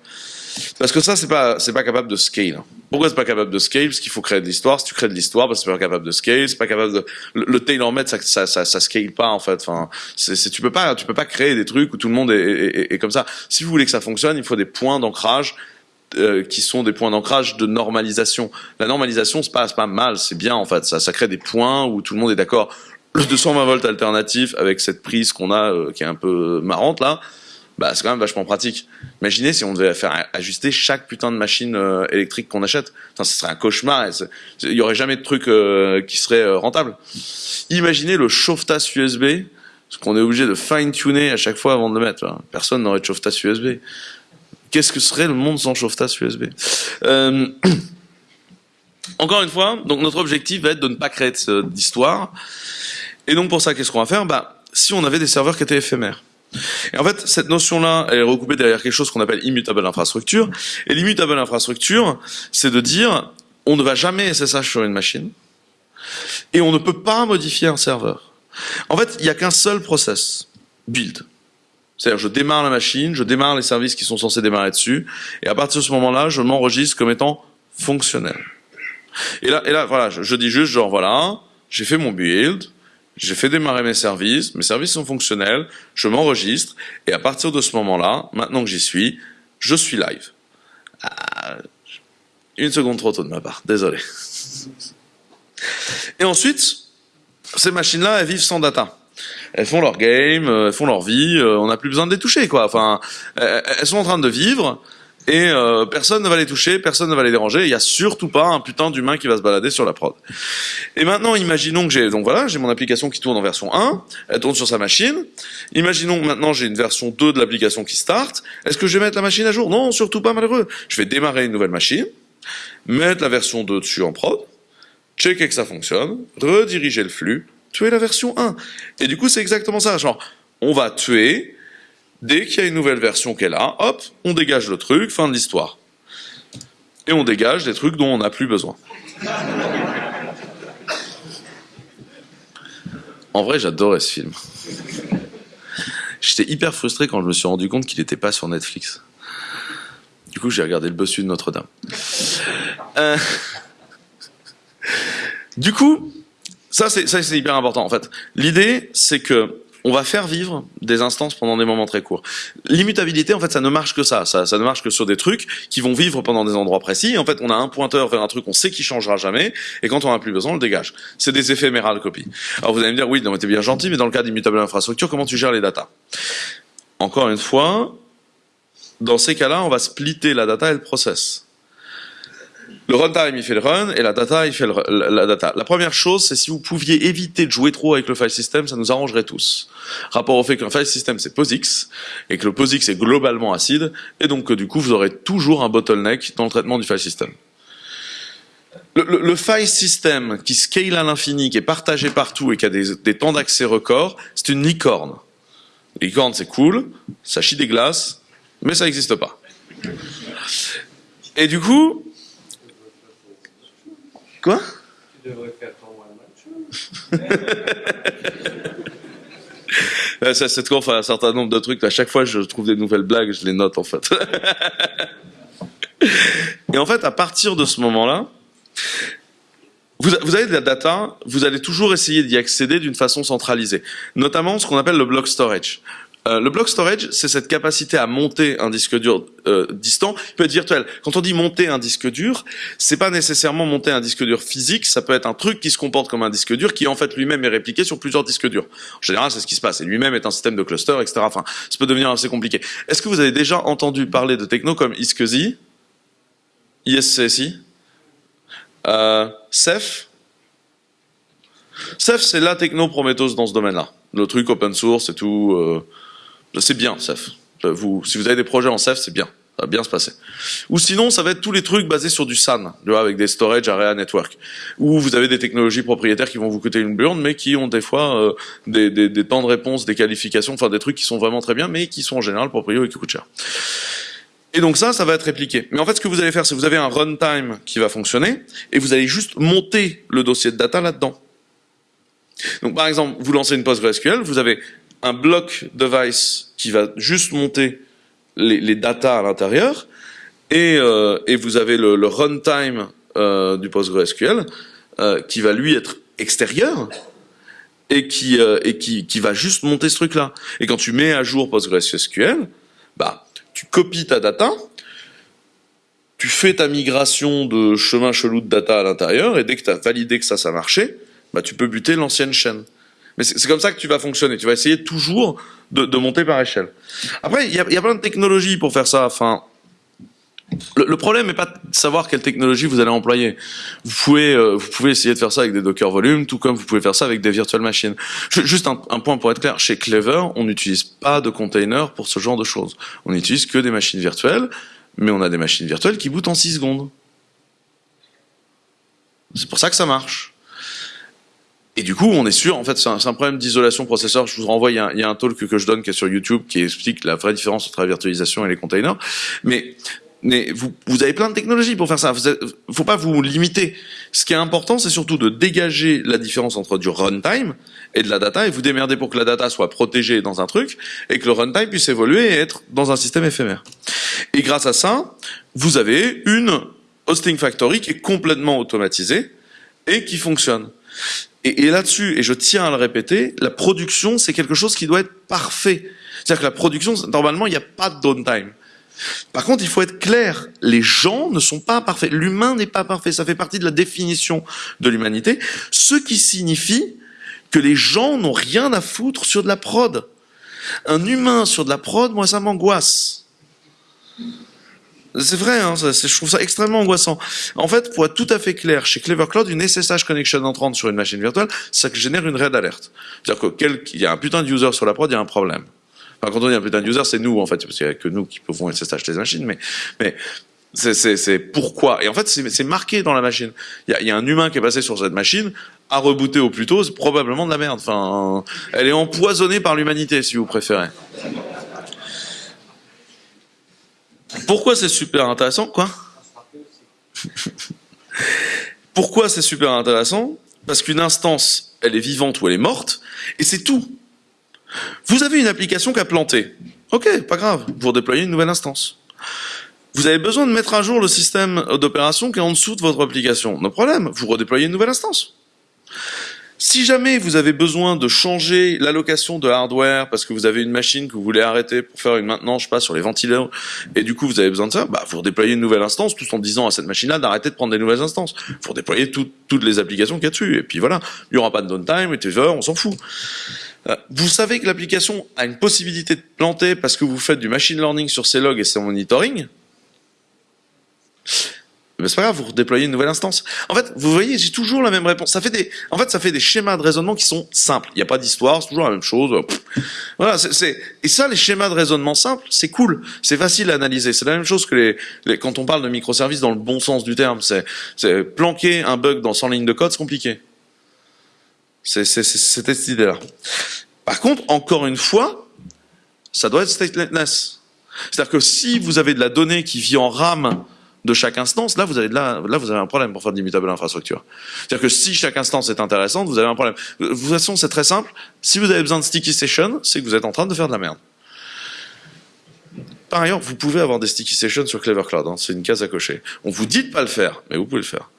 Parce que ça, c'est pas, c'est pas capable de scale. Pourquoi c'est pas capable de scale? Parce qu'il faut créer de l'histoire. Si tu crées de l'histoire, bah, c'est pas capable de scale. C'est pas capable de. Le, le tailor-made, ça, ça, ça, ça, scale pas en fait. Enfin, tu peux pas, tu peux pas créer des trucs où tout le monde est, comme ça. Si vous voulez que ça fonctionne, il faut des points d'ancrage euh, qui sont des points d'ancrage de normalisation. La normalisation, c'est pas, pas mal, c'est bien en fait. Ça, ça crée des points où tout le monde est d'accord. Le 220 volts alternatif avec cette prise qu'on a, euh, qui est un peu marrante là bah c'est quand même vachement pratique. Imaginez si on devait faire ajuster chaque putain de machine euh, électrique qu'on achète. Enfin, ce serait un cauchemar. Il y aurait jamais de truc euh, qui serait euh, rentable. Imaginez le chauffe-tasse USB, ce qu'on est obligé de fine-tuner à chaque fois avant de le mettre. Personne n'aurait de chauffe-tasse USB. Qu'est-ce que serait le monde sans chauffe-tasse USB Encore une fois, donc notre objectif va être de ne pas créer d'histoire. Et donc pour ça, qu'est-ce qu'on va faire? Bah, si on avait des serveurs qui étaient éphémères. Et en fait, cette notion-là, elle est recoupée derrière quelque chose qu'on appelle immutable infrastructure. Et l'immutable infrastructure, c'est de dire, on ne va jamais SSH sur une machine, et on ne peut pas modifier un serveur. En fait, il n'y a qu'un seul process, build. C'est-à-dire, je démarre la machine, je démarre les services qui sont censés démarrer dessus, et à partir de ce moment-là, je m'enregistre comme étant fonctionnel. Et là, voilà, je, je dis juste, genre, voilà, j'ai fait mon build, j'ai fait démarrer mes services, mes services sont fonctionnels, je m'enregistre, et à partir de ce moment-là, maintenant que j'y suis, je suis live. Ah, une seconde trop tôt de ma part, désolé. Et ensuite, ces machines-là, elles vivent sans data. Elles font leur game, elles font leur vie, euh, on n'a plus besoin de les toucher, quoi. Enfin, elles sont en train de vivre, et euh, personne ne va les toucher, personne ne va les déranger. Il y a surtout pas un putain d'humain qui va se balader sur la prod. Et maintenant, imaginons que j'ai donc voilà, j'ai mon application qui tourne en version 1, elle tourne sur sa machine. Imaginons que maintenant j'ai une version 2 de l'application qui start. Est-ce que je vais mettre la machine à jour? Non, surtout pas malheureux. Je vais démarrer une nouvelle machine, mettre la version 2 dessus en prod, checker que ça fonctionne, rediriger le flux, tuer la version 1. Et du coup, c'est exactement ça. Genre, on va tuer Dès qu'il y a une nouvelle version est là, hop, on dégage le truc, fin de l'histoire. Et on dégage des trucs dont on n'a plus besoin. En vrai, j'adorais ce film. J'étais hyper frustré quand je me suis rendu compte qu'il n'était pas sur Netflix. Du coup, j'ai regardé le bossu de Notre-Dame. Euh, du coup, ça c'est hyper important en fait. L'idée, c'est que on va faire vivre des instances pendant des moments très courts. L'immutabilité, en fait, ça ne marche que ça. ça. ça. ne marche que sur des trucs qui vont vivre pendant des endroits précis. en fait, on a un pointeur vers un truc, on sait qu'il changera jamais, et quand on n'a plus besoin, on le dégage. C'est des éphémérales copies. Alors vous allez me dire, oui, non, t'es bien gentil, mais dans le cas d'immutable infrastructure, comment tu gères les datas? Encore une fois, dans ces cas-là, on va splitter la data et le process. Le runtime, il fait le run, et la data, il fait la data. La première chose, c'est si vous pouviez éviter de jouer trop avec le file system, ça nous arrangerait tous. Rapport au fait qu'un file system, c'est POSIX, et que le POSIX est globalement acide, et donc que du coup, vous aurez toujours un bottleneck dans le traitement du file system. Le, le, file system qui scale à l'infini, qui est partagé partout et qui a des, des temps d'accès records, c'est une licorne. Licorne, c'est cool, ça chie des glaces, mais ça n'existe pas. Et du coup, Quoi? Tu devrais faire ton one Cette conf a un certain nombre de trucs. À chaque fois, je trouve des nouvelles blagues, je les note en fait. Et en fait, à partir de ce moment-là, vous, vous, avez de la data, vous allez toujours essayer d'y accéder d'une façon centralisée, notamment ce qu'on appelle le block storage. Euh, le block storage, c'est cette capacité à monter un disque dur euh, distant. Il peut être virtuel. Quand on dit monter un disque dur, c'est pas nécessairement monter un disque dur physique. Ça peut être un truc qui se comporte comme un disque dur, qui en fait lui-même est répliqué sur plusieurs disques durs. En général, c'est ce qui se passe. Et lui-même est un système de cluster, etc. Enfin, ça peut devenir assez compliqué. Est-ce que vous avez déjà entendu parler de techno comme ISCSI, ISCSI, euh, Ceph? Ceph, c'est la techno Prometheus dans ce domaine-là. Le truc open source et tout. Euh, c'est bien, Ceph. Vous, si vous avez des projets en Ceph, c'est bien. Ça va bien se passer. Ou sinon, ça va être tous les trucs basés sur du SAN, avec des storage area network, où vous avez des technologies propriétaires qui vont vous coûter une burne, mais qui ont des fois euh, des, temps de réponse, des qualifications, enfin des trucs qui sont vraiment très bien, mais qui sont en général propriétaires et qui coûtent cher. Et donc ça, ça va être répliqué. Mais en fait, ce que vous allez faire, c'est vous avez un runtime qui va fonctionner, et vous allez juste monter le dossier de data là-dedans. Donc par exemple, vous lancez une PostgreSQL, vous avez un bloc device qui va juste monter les, les datas à l'intérieur, et, euh, et, vous avez le, runtime euh, du PostgreSQL euh, qui va lui être extérieur et qui va juste monter ce truc-là. Et quand tu mets à jour PostgreSQL, bah tu copies ta data, tu fais ta migration de chemin chelou de data à l'intérieur, et dès que tu as validé que ça, ça marchait, bah tu peux buter l'ancienne chaîne. Mais c'est comme ça que tu vas fonctionner. Tu vas essayer toujours de, de monter par échelle. Après, il y a, y a, plein de technologies pour faire ça. Enfin, le, le problème n'est pas de savoir quelle technologie vous allez employer. Vous pouvez, euh, vous pouvez essayer de faire ça avec des Docker Volume, tout comme vous pouvez faire ça avec des virtual machines. Juste un, un point pour être clair. Chez Clever, on n'utilise pas de container pour ce genre de choses. On n'utilise que des machines virtuelles, mais on a des machines virtuelles qui bootent en 6 secondes. C'est pour ça que ça marche. Et du coup, on est sûr, en fait, c'est un, problème d'isolation processeur. Je vous renvoie, il y, a, un talk que je donne qui est sur YouTube qui explique la vraie différence entre la virtualisation et les containers. Mais, mais vous, vous avez plein de technologies pour faire ça. Il ne faut pas vous limiter. Ce qui est important, c'est surtout de dégager la différence entre du runtime et de la data et vous démerder pour que la data soit protégée dans un truc et que le runtime puisse évoluer et être dans un système éphémère. Et grâce à ça, vous avez une hosting factory qui est complètement automatisée et qui fonctionne. Et, là-dessus, et je tiens à le répéter, la production, c'est quelque chose qui doit être parfait. C'est-à-dire que la production, normalement, il n'y a pas de downtime. Par contre, il faut être clair, les gens ne sont pas parfaits. L'humain n'est pas parfait, ça fait partie de la définition de l'humanité, ce qui signifie que les gens n'ont rien à foutre sur de la prod. Un humain sur de la prod, moi, ça m'angoisse. C'est vrai, hein, je trouve ça extrêmement angoissant. En fait, pour être tout à fait clair, chez Clever Cloud, une SSH connection entrante sur une machine virtuelle, ça génère une red alert. C'est-à-dire qu'il y a un putain de sur la prod, il y a un problème. Enfin, quand on dit un putain de c'est nous, en fait, parce qu'il n'y a que nous qui pouvons SSH les machines, mais, mais c'est pourquoi. Et en fait, c'est marqué dans la machine. Il y a, y a, un humain qui est passé sur cette machine, a rebooté au plus tôt, c'est probablement de la merde. Enfin, elle est empoisonnée par l'humanité, si vous préférez. Pourquoi c'est super intéressant Quoi Pourquoi c'est super intéressant Parce qu'une instance, elle est vivante ou elle est morte, et c'est tout. Vous avez une application qui a planté. Ok, pas grave, vous redéployez une nouvelle instance. Vous avez besoin de mettre à jour le système d'opération qui est en dessous de votre application. No problème, vous redéployez une nouvelle instance. Si jamais vous avez besoin de changer l'allocation de hardware parce que vous avez une machine que vous voulez arrêter pour faire une maintenance, je sais pas, sur les ventilateurs, et du coup vous avez besoin de ça, bah vous redéployez une nouvelle instance tout en disant à cette machine-là d'arrêter de prendre des nouvelles instances. Vous redéployez tout, toutes les applications qu'il y a dessus, et puis voilà, il n'y aura pas de downtime, et on s'en fout. Euh, vous savez que l'application a une possibilité de planter parce que vous faites du machine learning sur ses logs et ses monitoring mais c'est pas grave, vous redéployez une nouvelle instance. En fait, vous voyez, j'ai toujours la même réponse. Ça fait des, en fait, ça fait des schémas de raisonnement qui sont simples. Il n'y a pas d'histoire, c'est toujours la même chose. Voilà, c'est, et ça, les schémas de raisonnement simples, c'est cool, c'est facile à analyser. C'est la même chose que les, les, quand on parle de microservices dans le bon sens du terme. C'est, c'est planquer un bug dans 100 lignes de code, c'est compliqué. C'est, c'est cette idée-là. Par contre, encore une fois, ça doit être stateless. C'est-à-dire que si vous avez de la donnée qui vit en RAM de chaque instance, là vous avez là vous avez un problème pour faire de l'immutable infrastructure. C'est-à-dire que si chaque instance est intéressante, vous avez un problème. De toute façon, c'est très simple. Si vous avez besoin de sticky session, c'est que vous êtes en train de faire de la merde. Par ailleurs, vous pouvez avoir des sticky sessions sur Clever Cloud. Hein, c'est une case à cocher. On vous dit de pas le faire, mais vous pouvez le faire.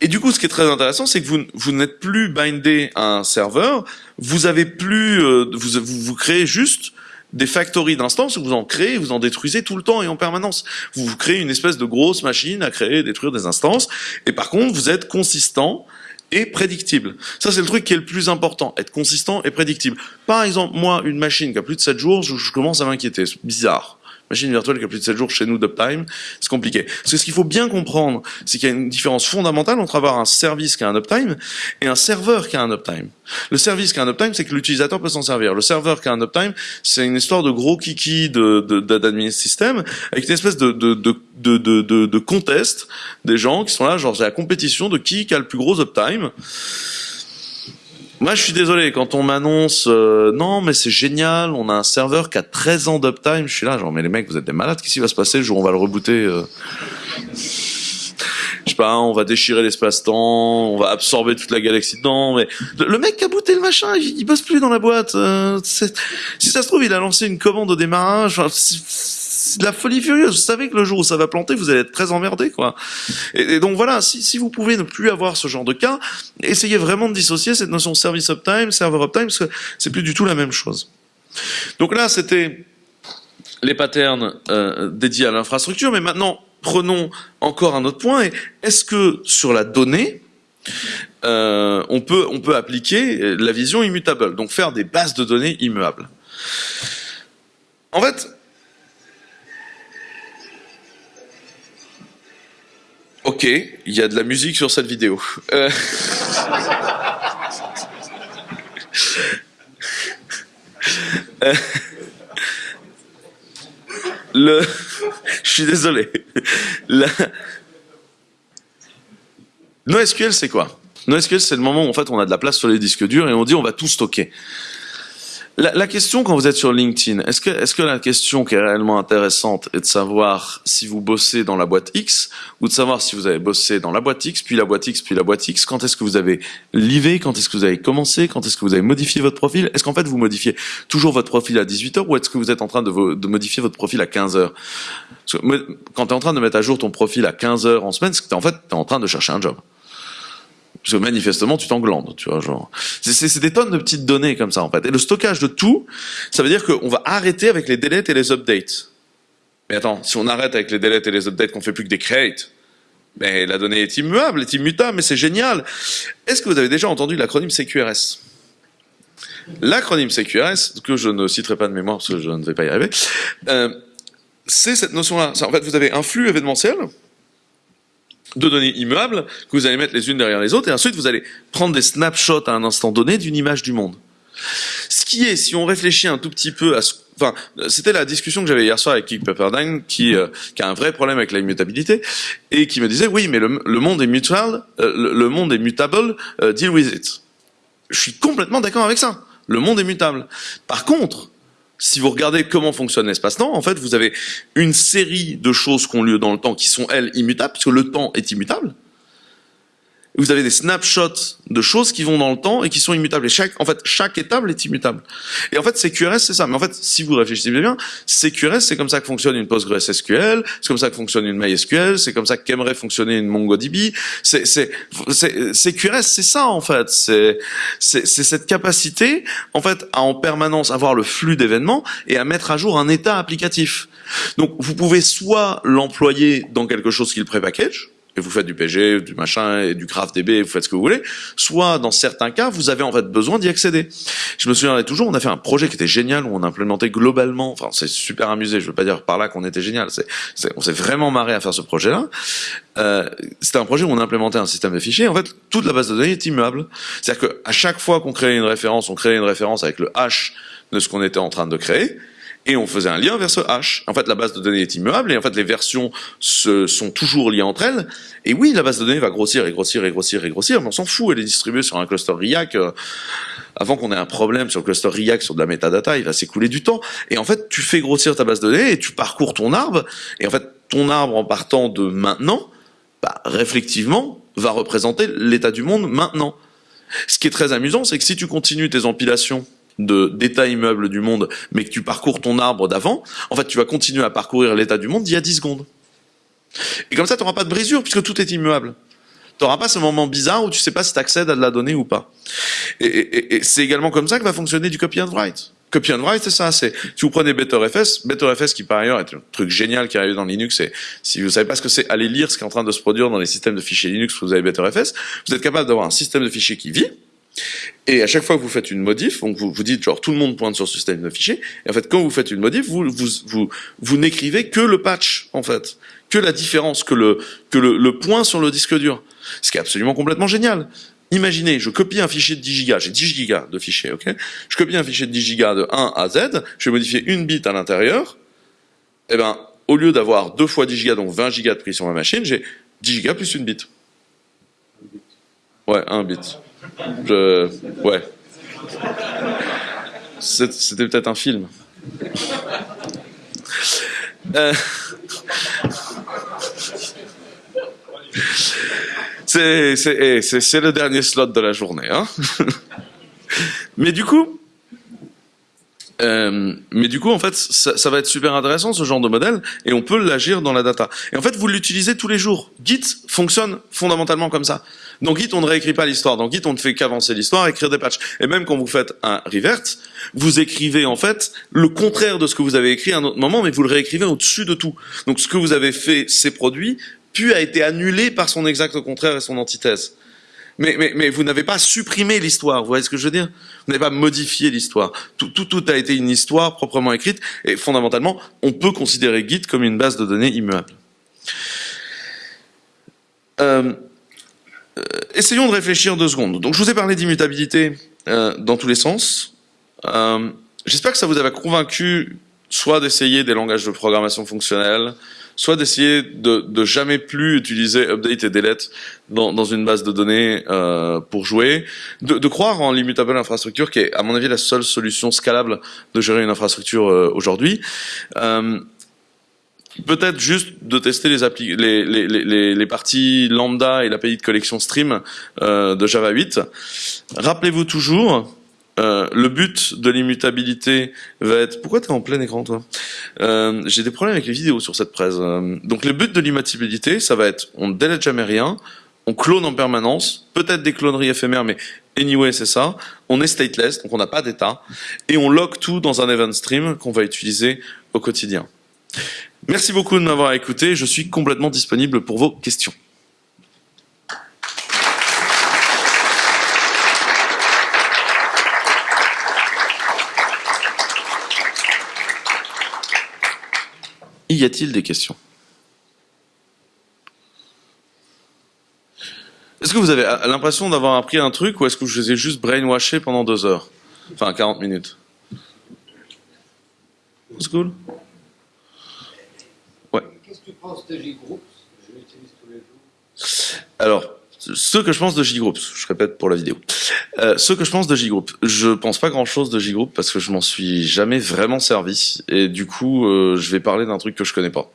Et du coup, ce qui est très intéressant, c'est que vous, n'êtes plus bindé à un serveur, vous avez plus, euh, vous, vous créez juste des factories d'instances, vous en créez, vous en détruisez tout le temps et en permanence. Vous, vous créez une espèce de grosse machine à créer et détruire des instances, et par contre, vous êtes consistant et prédictible. Ça, c'est le truc qui est le plus important, être consistant et prédictible. Par exemple, moi, une machine qui a plus de 7 jours, je, je commence à m'inquiéter, c'est bizarre. Machine virtuelle qui a plus de 7 jours chez nous d'uptime, c'est compliqué. Parce que ce qu'il faut bien comprendre, c'est qu'il y a une différence fondamentale entre avoir un service qui a un uptime et un serveur qui a un uptime. Le service qui a un uptime, c'est que l'utilisateur peut s'en servir. Le serveur qui a un uptime, c'est une histoire de gros kiki de, de, système avec une espèce de, de, de, de, de, de contest des gens qui sont là, genre c'est la compétition de qui a le plus gros uptime. Moi, je suis désolé, quand on m'annonce euh, non, mais c'est génial, on a un serveur qui a 13 ans d'uptime, je suis là, genre, mais les mecs, vous êtes des malades, qu'est-ce qui va se passer le jour où on va le rebooter euh Je sais pas, on va déchirer l'espace-temps, on va absorber toute la galaxie dedans, mais le mec qui a booté le machin, il, bosse plus dans la boîte. Euh, si ça se trouve, il a lancé une commande au démarrage c'est de la folie furieuse. Vous savez que le jour où ça va planter, vous allez être très emmerdé, quoi. Et, donc voilà, si, vous pouvez ne plus avoir ce genre de cas, essayez vraiment de dissocier cette notion service uptime, server uptime, parce que c'est plus du tout la même chose. Donc là, c'était les patterns euh, dédiés à l'infrastructure, mais maintenant, prenons encore un autre point. Est-ce que sur la donnée, euh, on peut appliquer la vision immutable, donc faire des bases de données immuables? En fait, Ok, il y a de la musique sur cette vidéo. Euh. Euh. Le... Je suis désolé. NoSQL, c'est quoi? NoSQL, c'est le moment où en fait on a de la place sur les disques durs et on dit on va tout stocker. La, la, question quand vous êtes sur LinkedIn, est-ce que, est-ce que la question qui est réellement intéressante est de savoir si vous bossez dans la boîte X ou de savoir si vous avez bossé dans la boîte X, puis la boîte X, puis la boîte X? Quand est-ce que vous avez livé? Quand est-ce que vous avez commencé? Quand est-ce que vous avez modifié votre profil? Est-ce qu'en fait vous modifiez toujours votre profil à 18h ou est-ce que vous êtes en train de, de modifier votre profil à 15h Quand tu es en train de mettre à jour ton profil à 15h en semaine, c'est que es, en fait tu es en train de chercher un job. Parce que manifestement, tu t'englandes, tu vois, genre. C'est des tonnes de petites données comme ça, en fait. Et le stockage de tout, ça veut dire qu'on va arrêter avec les deletes et les updates. Mais attends, si on arrête avec les deletes et les updates, qu'on fait plus que des create, mais la donnée est immuable, est immutable, mais c'est génial. Est-ce que vous avez déjà entendu l'acronyme CQRS L'acronyme CQRS, que je ne citerai pas de mémoire parce que je ne vais pas y arriver, euh, c'est cette notion-là. En fait, vous avez un flux événementiel, de données immuables que vous allez mettre les unes derrière les autres, et ensuite vous allez prendre des snapshots à un instant donné d'une image du monde. Ce qui est, si on réfléchit un tout petit peu à ce Enfin, c'était la discussion que j'avais hier soir avec Kik Pepperdine, qui, euh, qui a un vrai problème avec la immutabilité, et qui me disait, oui, mais le, monde est mutual, euh, le, monde est mutable, euh, deal with it. Je suis complètement d'accord avec ça. Le monde est mutable. Par contre, si vous regardez comment fonctionne l'espace-temps, en fait, vous avez une série de choses qui ont lieu dans le temps qui sont, elles, immutables, puisque le temps est immutable vous avez des snapshots de choses qui vont dans le temps et qui sont immutables. Et chaque, en fait, chaque étape est immutable. Et en fait, CQRS, c'est ça. Mais en fait, si vous réfléchissez bien, CQRS, c'est comme ça que fonctionne une PostgreSQL, c'est comme ça que fonctionne une MySQL, c'est comme ça qu'aimerait fonctionner une MongoDB. C'est, c'est, CQRS, c'est ça, en fait. C'est, c'est, cette capacité, en fait, à en permanence avoir le flux d'événements et à mettre à jour un état applicatif. Donc, vous pouvez soit l'employer dans quelque chose qui le pré-package, et vous faites du PG, du machin, et du DB, vous faites ce que vous voulez, soit dans certains cas, vous avez en fait besoin d'y accéder. Je me souviens toujours, on a fait un projet qui était génial, où on a implémenté globalement, enfin c'est super amusé, je veux pas dire par là qu'on était génial, c'est, on s'est vraiment marré à faire ce projet-là. Euh, c'était un projet où on a implémenté un système de fichiers, en fait toute la base de données est immeuble. C'est-à-dire qu'à chaque fois qu'on créait une référence, on créait une référence avec le hash de ce qu'on était en train de créer, et on faisait un lien vers ce hash. En fait, la base de données est immuable et en fait, les versions se, sont toujours liées entre elles. Et oui, la base de données va grossir et grossir et grossir et grossir, mais on s'en fout. Elle est distribuée sur un cluster RIAC. Euh, avant qu'on ait un problème sur le cluster RIAC, sur de la metadata, il va s'écouler du temps. Et en fait, tu fais grossir ta base de données et tu parcours ton arbre. Et en fait, ton arbre en partant de maintenant, bah, réflectivement, va représenter l'état du monde maintenant. Ce qui est très amusant, c'est que si tu continues tes empilations de d'état immeuble du monde, mais que tu parcours ton arbre d'avant, en fait, tu vas continuer à parcourir l'état du monde d'il y a 10 secondes. Et comme ça, tu n'auras pas de brisure, puisque tout est immuable. Tu n'auras pas ce moment bizarre où tu sais pas si tu accèdes à de la donnée ou pas. Et, c'est également comme ça que va fonctionner du copy and write. Copy and write, c'est ça. C'est si vous prenez BetterFS, BetterFS qui par ailleurs est un truc génial qui arrive dans Linux. Et si vous savez pas ce que c'est, allez lire ce qui est en train de se produire dans les systèmes de fichiers Linux. Vous avez BetterFS, vous êtes capable d'avoir un système de fichiers qui vit, Et à chaque fois que vous faites une modif, donc vous vous dites genre tout le monde pointe sur ce système de fichiers, et en fait quand vous faites une modif, vous vous vous, vous n'écrivez que le patch en fait, que la différence, que le que le, le point sur le disque dur, ce qui est absolument complètement génial. Imaginez, je copie un fichier de 10 gigas, j'ai 10 gigas de fichiers, ok? Je copie un fichier de 10 gigas de 1 à Z, je vais modifier une bit à l'intérieur, et eh ben au lieu d'avoir deux fois 10 gigas, donc 20 gigas de prise sur ma machine, j'ai 10 gigas plus une bit. Ouais, un bit. Ouais. C'était peut-être un film. Euh... C'est le dernier slot de la journée. Hein Mais du coup, euh, mais du coup, en fait, ça, ça, va être super intéressant ce genre de modèle, et on peut l'agir dans la data. Et en fait, vous l'utilisez tous les jours. Git fonctionne fondamentalement comme ça. Dans Git, on ne réécrit pas l'histoire. Dans Git, on ne fait qu'avancer l'histoire, écrire des patchs. Et même quand vous faites un revert, vous écrivez en fait le contraire de ce que vous avez écrit à un autre moment, mais vous le réécrivez au-dessus de tout. Donc ce que vous avez fait, ces produits, puis a été annulé par son exact contraire et son antithèse. Mais, mais, mais vous n'avez pas supprimé l'histoire, vous voyez ce que je veux dire? Vous n'avez pas modifié l'histoire. Tout, tout, tout a été une histoire proprement écrite, et fondamentalement, on peut considérer Git comme une base de données immuable. Euh, essayons de réfléchir deux secondes. Donc je vous ai parlé d'immutabilité euh, dans tous les sens. Euh, J'espère que ça vous avait convaincu soit d'essayer des langages de programmation fonctionnelle, soit d'essayer de, de, jamais plus utiliser update et delete dans, une base de données euh, pour jouer, de, croire en l'immutable infrastructure qui est à mon avis la seule solution scalable de gérer une infrastructure aujourd'hui. Peut-être juste de tester les, les, les, les, les, parties lambda et l'API de collection stream euh, de Java 8. Rappelez-vous toujours euh, le but de l'immutabilité va être... Pourquoi tu es en plein écran, toi? Euh, J'ai des problèmes avec les vidéos sur cette presse. Euh, donc, le but de l'immutabilité, ça va être on ne délète jamais rien, on clone en permanence, peut-être des cloneries éphémères, mais anyway, c'est ça. On est stateless, donc on n'a pas d'état, et on log tout dans un event stream qu'on va utiliser au quotidien. Merci beaucoup de m'avoir écouté. Je suis complètement disponible pour vos questions. Y a-t-il des questions? Est-ce que vous avez l'impression d'avoir appris un truc ou est-ce que je vous ai juste brainwashé pendant deux heures? Enfin, 40 minutes. C'est cool Ouais. Qu'est-ce que tu penses de J-Groups Je l'utilise tous les jours. Alors, ce que je pense de J-Groups, je répète pour la vidéo. Euh, ce que je pense de J-Group, je pense pas grand-chose de J-Group parce que je m'en suis jamais vraiment servi et du coup, euh, je vais parler d'un truc que je connais pas.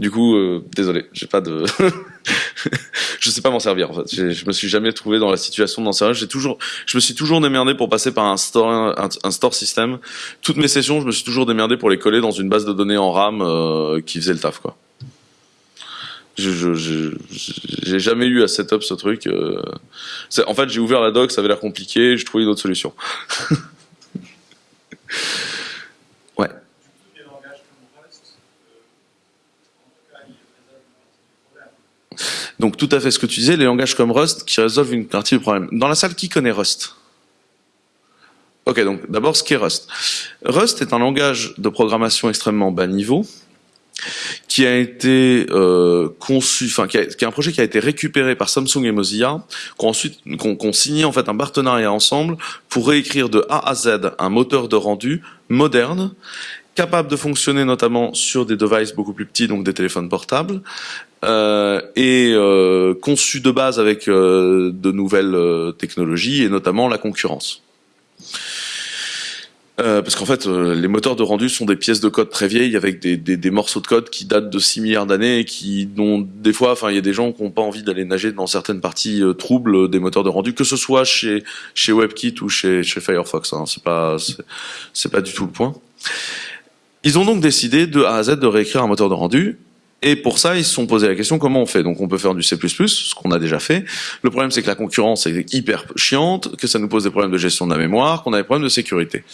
Du coup, euh, désolé, j'ai pas de, je sais pas m'en servir en fait. Je me suis jamais trouvé dans la situation d'en servir. J'ai toujours, je me suis toujours démerdé pour passer par un store, un, store system. Toutes mes sessions, je me suis toujours démerdé pour les coller dans une base de données en RAM euh, qui faisait le taf quoi. Je, je, j'ai jamais eu à setup ce truc. Euh. En fait, j'ai ouvert la doc, ça avait l'air compliqué, j'ai trouvé une autre solution. Donc tout à fait ce que tu disais, les langages comme Rust qui résolvent une partie du problème. Dans la salle, qui connaît Rust? Ok, donc d'abord ce qu'est Rust. Rust est un langage de programmation extrêmement bas niveau qui a été euh, conçu, enfin qui, est un projet qui a été récupéré par Samsung et Mozilla, qui ont ensuite signé en fait un partenariat ensemble pour réécrire de A à Z un moteur de rendu moderne, capable de fonctionner notamment sur des devices beaucoup plus petits, donc des téléphones portables, euh, et euh, conçu de base avec euh, de nouvelles euh, technologies et notamment la concurrence. Euh, parce qu'en fait, euh, les moteurs de rendu sont des pièces de code très vieilles avec des, des, des morceaux de code qui datent de 6 milliards d'années et qui, dont des fois, enfin, il y a des gens qui n'ont pas envie d'aller nager dans certaines parties troubles des moteurs de rendu, que ce soit chez chez WebKit ou chez chez Firefox. Hein, c'est pas c'est pas du tout le point. Ils ont donc décidé de A à Z de réécrire un moteur de rendu et pour ça, ils se sont posé la question comment on fait? Donc on peut faire du C++, ce qu'on a déjà fait. Le problème, c'est que la concurrence est hyper chiante, que ça nous pose des problèmes de gestion de la mémoire, qu'on a des problèmes de sécurité.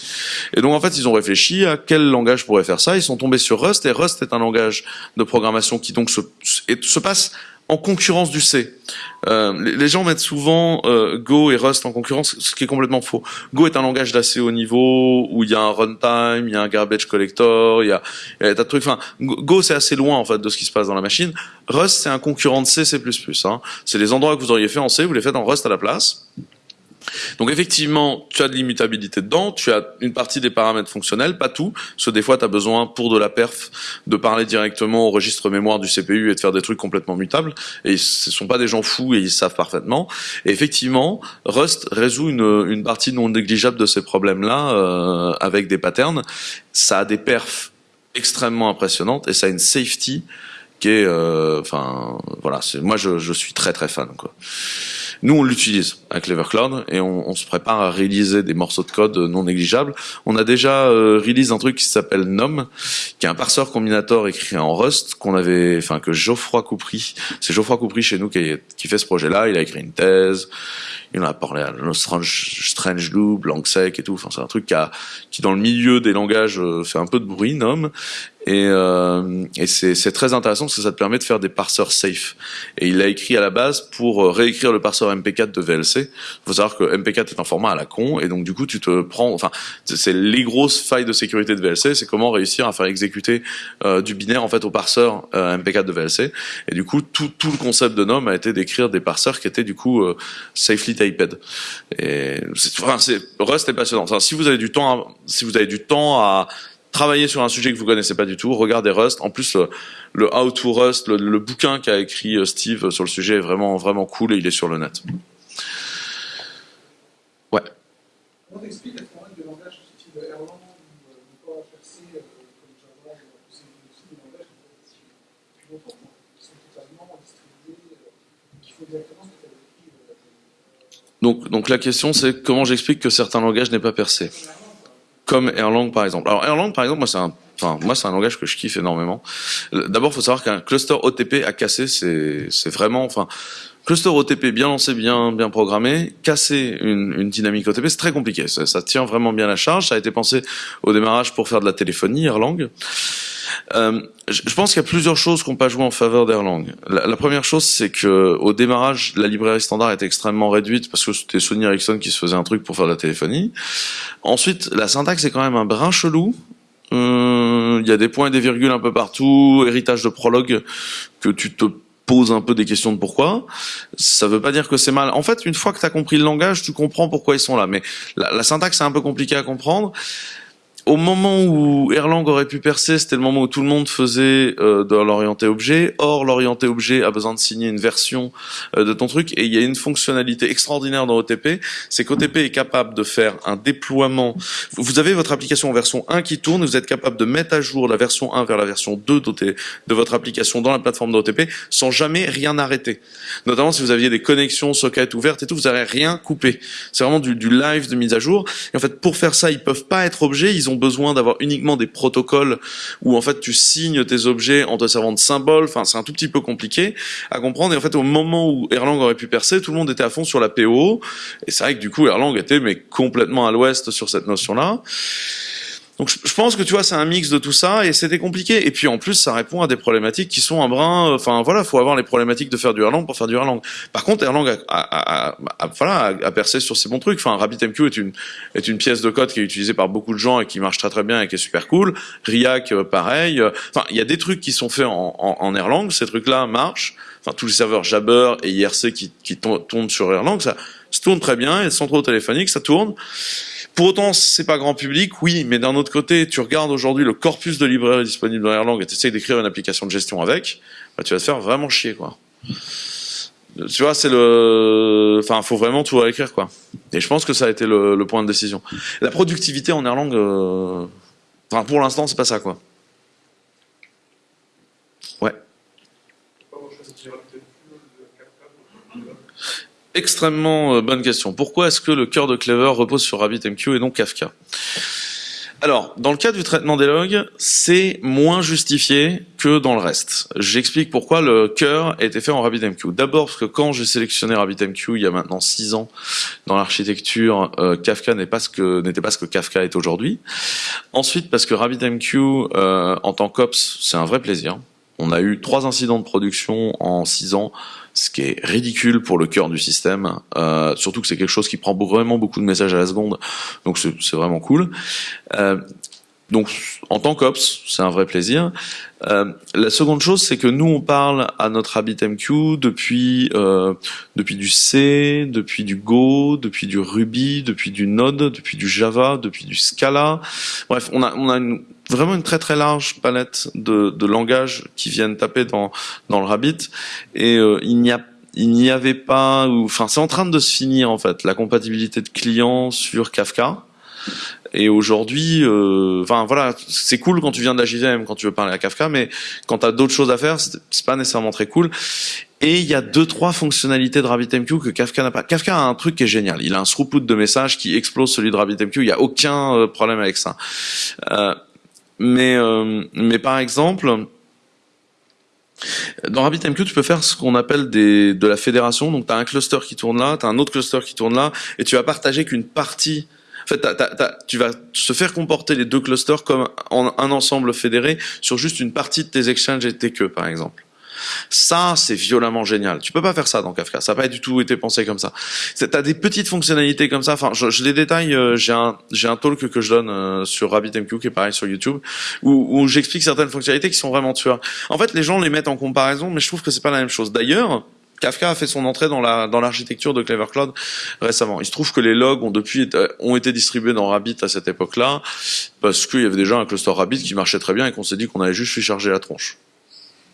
Et donc en fait, ils ont réfléchi à quel langage pourrait faire ça. Ils sont tombés sur Rust, et Rust est un langage de programmation qui donc se, se passe en concurrence du C. Euh, les, gens mettent souvent euh, Go et Rust en concurrence, ce qui est complètement faux. Go est un langage d'assez haut niveau où il y a un runtime, il y a un garbage collector, il y a, il y a tas de trucs. Enfin, Go c'est assez loin en fait de ce qui se passe dans la machine. Rust c'est un concurrent de C, C++. Hein. C'est les endroits que vous auriez fait en C, vous les faites en Rust à la place. Donc effectivement, tu as de l'immutabilité dedans, tu as une partie des paramètres fonctionnels, pas tout, parce que des fois tu as besoin pour de la perf de parler directement au registre mémoire du CPU et de faire des trucs complètement mutables, et ce sont pas des gens fous et ils savent parfaitement. Et effectivement, Rust résout une, une partie non négligeable de ces problèmes-là euh, avec des patterns. Ça a des perfs extrêmement impressionnantes et ça a une safety qui est, euh, enfin voilà, moi je, je suis très très fan quoi. Nous, on l'utilise avec Clever Cloud et on, on, se prépare à réaliser des morceaux de code non négligeables. On a déjà euh, un truc qui s'appelle NOM, qui est un parseur combinator écrit en Rust qu'on avait, enfin que Geoffroy Coupry, c'est Geoffroy Coupry chez nous qui, qui fait ce projet-là. Il a écrit une thèse, il en a parlé à Strange, Strange Loop, Langsec et tout. Enfin, c'est un truc qui, a, qui dans le milieu des langages euh, fait un peu de bruit, NOM. Et, euh, et c'est très intéressant parce que ça te permet de faire des parseurs safe. Et il l'a écrit à la base pour euh, réécrire le parseur MP4 de VLC. Il faut savoir que MP4 est un format à la con, et donc du coup tu te prends, enfin c'est les grosses failles de sécurité de VLC, c'est comment réussir à faire exécuter euh, du binaire en fait au parseur euh, MP4 de VLC. Et du coup tout, tout le concept de NOM a été d'écrire des parseurs qui étaient du coup euh, safely typed. Et enfin, Rust est passionnant. Si vous avez du temps, à, si vous avez du temps à travailler sur un sujet que vous connaissez pas du tout, regardez Rust. En plus, le, How to Rust, le, bouquin qu'a écrit euh, Steve sur le sujet est vraiment vraiment cool et il est sur le net. Ouais. Comment t'expliques la de langage type Erlang ou pas HRC comme Java, c'est des langages qui longtemps, qui sont totalement distribués, qui font directement ce que tu as écrit. Donc, donc la question c'est comment j'explique que certains langages n'aient pas percé? Comme Erlang par exemple. Alors Erlang par exemple, moi c'est un Enfin, moi, c'est un langage que je kiffe énormément. D'abord, faut savoir qu'un cluster OTP à casser, c'est, c'est vraiment, enfin, cluster OTP bien lancé, bien, bien programmé, casser une, une dynamique OTP, c'est très compliqué. Ça, ça, tient vraiment bien la charge. Ça a été pensé au démarrage pour faire de la téléphonie, Erlang. Euh, je pense qu'il y a plusieurs choses qu'on peut jouer en faveur d'Erlang. La, la, première chose, c'est que au démarrage, la librairie standard était extrêmement réduite parce que c'était Sony Ericsson qui se faisait un truc pour faire de la téléphonie. Ensuite, la syntaxe est quand même un brin chelou. Euh, il y a des points et des virgules un peu partout, héritage de prologue que tu te poses un peu des questions de pourquoi. Ça veut pas dire que c'est mal. En fait, une fois que tu as compris le langage, tu comprends pourquoi ils sont là. Mais la, la syntaxe est un peu compliquée à comprendre au moment où Erlang aurait pu percer, c'était le moment où tout le monde faisait euh, de l'orienté objet. Or, l'orienté objet a besoin de signer une version euh, de ton truc. Et il y a une fonctionnalité extraordinaire dans OTP, c'est qu'OTP est capable de faire un déploiement. Vous avez votre application en version 1 qui tourne, vous êtes capable de mettre à jour la version 1 vers la version 2 de votre application dans la plateforme d'OTP sans jamais rien arrêter. Notamment si vous aviez des connexions sockets ouvertes et tout, vous n'avez rien coupé. C'est vraiment du, du live de mise à jour. Et en fait, pour faire ça, ils peuvent pas être objets, ils ont besoin d'avoir uniquement des protocoles où en fait tu signes tes objets en te servant de symboles. Enfin, c'est un tout petit peu compliqué à comprendre. Et en fait, au moment où Erlang aurait pu percer, tout le monde était à fond sur la PO. Et c'est vrai que du coup, Erlang était mais complètement à l'ouest sur cette notion-là. Donc je, pense que tu vois, c'est un mix de tout ça et c'était compliqué. Et puis en plus, ça répond à des problématiques qui sont un brin. Enfin voilà, faut avoir les problématiques de faire du Erlang pour faire du Erlang. Par contre, Erlang a, a, a, a voilà, a, percé sur ces bons trucs. Enfin, RabbitMQ est une est une pièce de code qui est utilisée par beaucoup de gens et qui marche très très bien et qui est super cool. Riak, euh, pareil. Enfin, il y a des trucs qui sont faits en, en, en Erlang. Ces trucs-là marchent. Enfin, tous les serveurs Jabber et IRC qui, qui tournent sur Erlang, ça, ça tourne très bien. Et sans trop téléphonique, ça tourne. Pour autant, c'est pas grand public, oui, mais d'un autre côté, tu regardes aujourd'hui le corpus de librairies disponibles dans Erlang et tu essayes d'écrire une application de gestion avec, bah, tu vas te faire vraiment chier, quoi. Tu vois, c'est le, enfin, faut vraiment tout réécrire, quoi. Et je pense que ça a été le, point de décision. La productivité en Erlang, euh... enfin, pour l'instant, c'est pas ça, quoi. Ouais. Extrêmement euh, bonne question. Pourquoi est-ce que le cœur de Clever repose sur RabbitMQ et non Kafka? Alors, dans le cas du traitement des logs, c'est moins justifié que dans le reste. J'explique pourquoi le cœur a été fait en RabbitMQ. D'abord parce que quand j'ai sélectionné RabbitMQ il y a maintenant six ans dans l'architecture, euh, Kafka n'était pas ce que Kafka est aujourd'hui. Ensuite parce que RabbitMQ euh, en tant qu'ops, c'est un vrai plaisir. On a eu trois incidents de production en six ans, ce qui est ridicule pour le cœur du système. Euh, surtout que c'est quelque chose qui prend vraiment beaucoup de messages à la seconde, donc c'est vraiment cool. Euh, donc, en tant qu'ops, c'est un vrai plaisir. Euh, la seconde chose, c'est que nous, on parle à notre RabbitMQ depuis euh, depuis du C, depuis du Go, depuis du Ruby, depuis du Node, depuis du Java, depuis du Scala. Bref, on a on a vraiment une très très large palette de, de langages qui viennent taper dans dans le Rabbit, et euh, il n'y a il n'y avait pas, enfin, c'est en train de se finir en fait la compatibilité de clients sur Kafka. Et aujourd'hui, euh, enfin voilà, c'est cool quand tu viens de la JVM, quand tu veux parler à Kafka, mais quand tu as d'autres choses à faire, c'est pas nécessairement très cool. Et il y a deux trois fonctionnalités de RabbitMQ que Kafka n'a pas. Kafka a un truc qui est génial. Il a un throughput de messages qui explose celui de RabbitMQ. Il y a aucun euh, problème avec ça. Euh, mais mais par exemple. Dans RabbitMQ, tu peux faire ce qu'on appelle de la fédération. Donc, tu as un cluster qui tourne là, tu as un autre cluster qui tourne là, et tu vas partager qu'une partie en fait, tu vas se faire comporter les deux clusters comme un ensemble fédéré sur juste une partie de tes exchanges et tes queues, par exemple. Ça, c'est violemment génial. Tu peux pas faire ça dans Kafka. Ça n'a pas du tout été pensé comme ça. T'as des petites fonctionnalités comme ça. Enfin, je, je les détaille. Euh, j'ai un, j'ai un talk que je donne euh, sur RabbitMQ qui est pareil sur YouTube, où, où j'explique certaines fonctionnalités qui sont vraiment tueurs. En fait, les gens les mettent en comparaison, mais je trouve que c'est pas la même chose. D'ailleurs, Kafka a fait son entrée dans la dans l'architecture de Clever Cloud récemment. Il se trouve que les logs ont depuis été distribués dans Rabbit à cette époque-là parce qu'il y avait déjà un cluster Rabbit qui marchait très bien et qu'on s'est dit qu'on allait juste lui charger la tronche.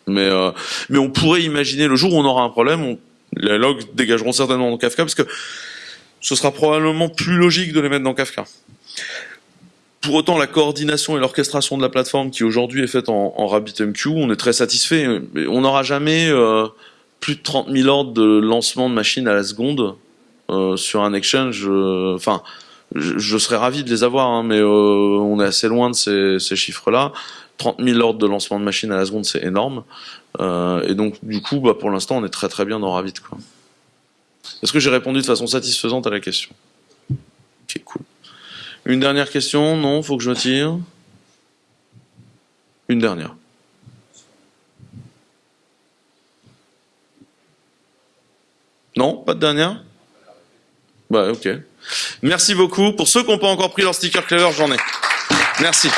Mais euh, on pourrait imaginer le jour où on aura un problème, les logs dégageront certainement dans Kafka parce que ce sera probablement plus logique de les mettre dans Kafka. Pour autant, la coordination et l'orchestration de la plateforme qui aujourd'hui est faite en, en RabbitMQ, on est très satisfait. On n'aura jamais euh, plus de 30 000 ordres de lancement de machines à la seconde euh, sur un exchange. Euh, enfin, je, serais ravi de les avoir, hein, mais euh, on est assez loin de ces, ces chiffres-là. 30 000 ordres de lancement de machines à la seconde, c'est énorme. et donc, du coup, bah, pour l'instant, on est très très bien dans Ravit. Est-ce que j'ai répondu de façon satisfaisante à la question? Ok, cool. Une dernière question? Non, faut que je me tire. Une dernière. Non Pas de dernière? Bah ok. Merci beaucoup. Pour ceux qui n'ont pas encore pris leur sticker Clever, j'en ai. Merci.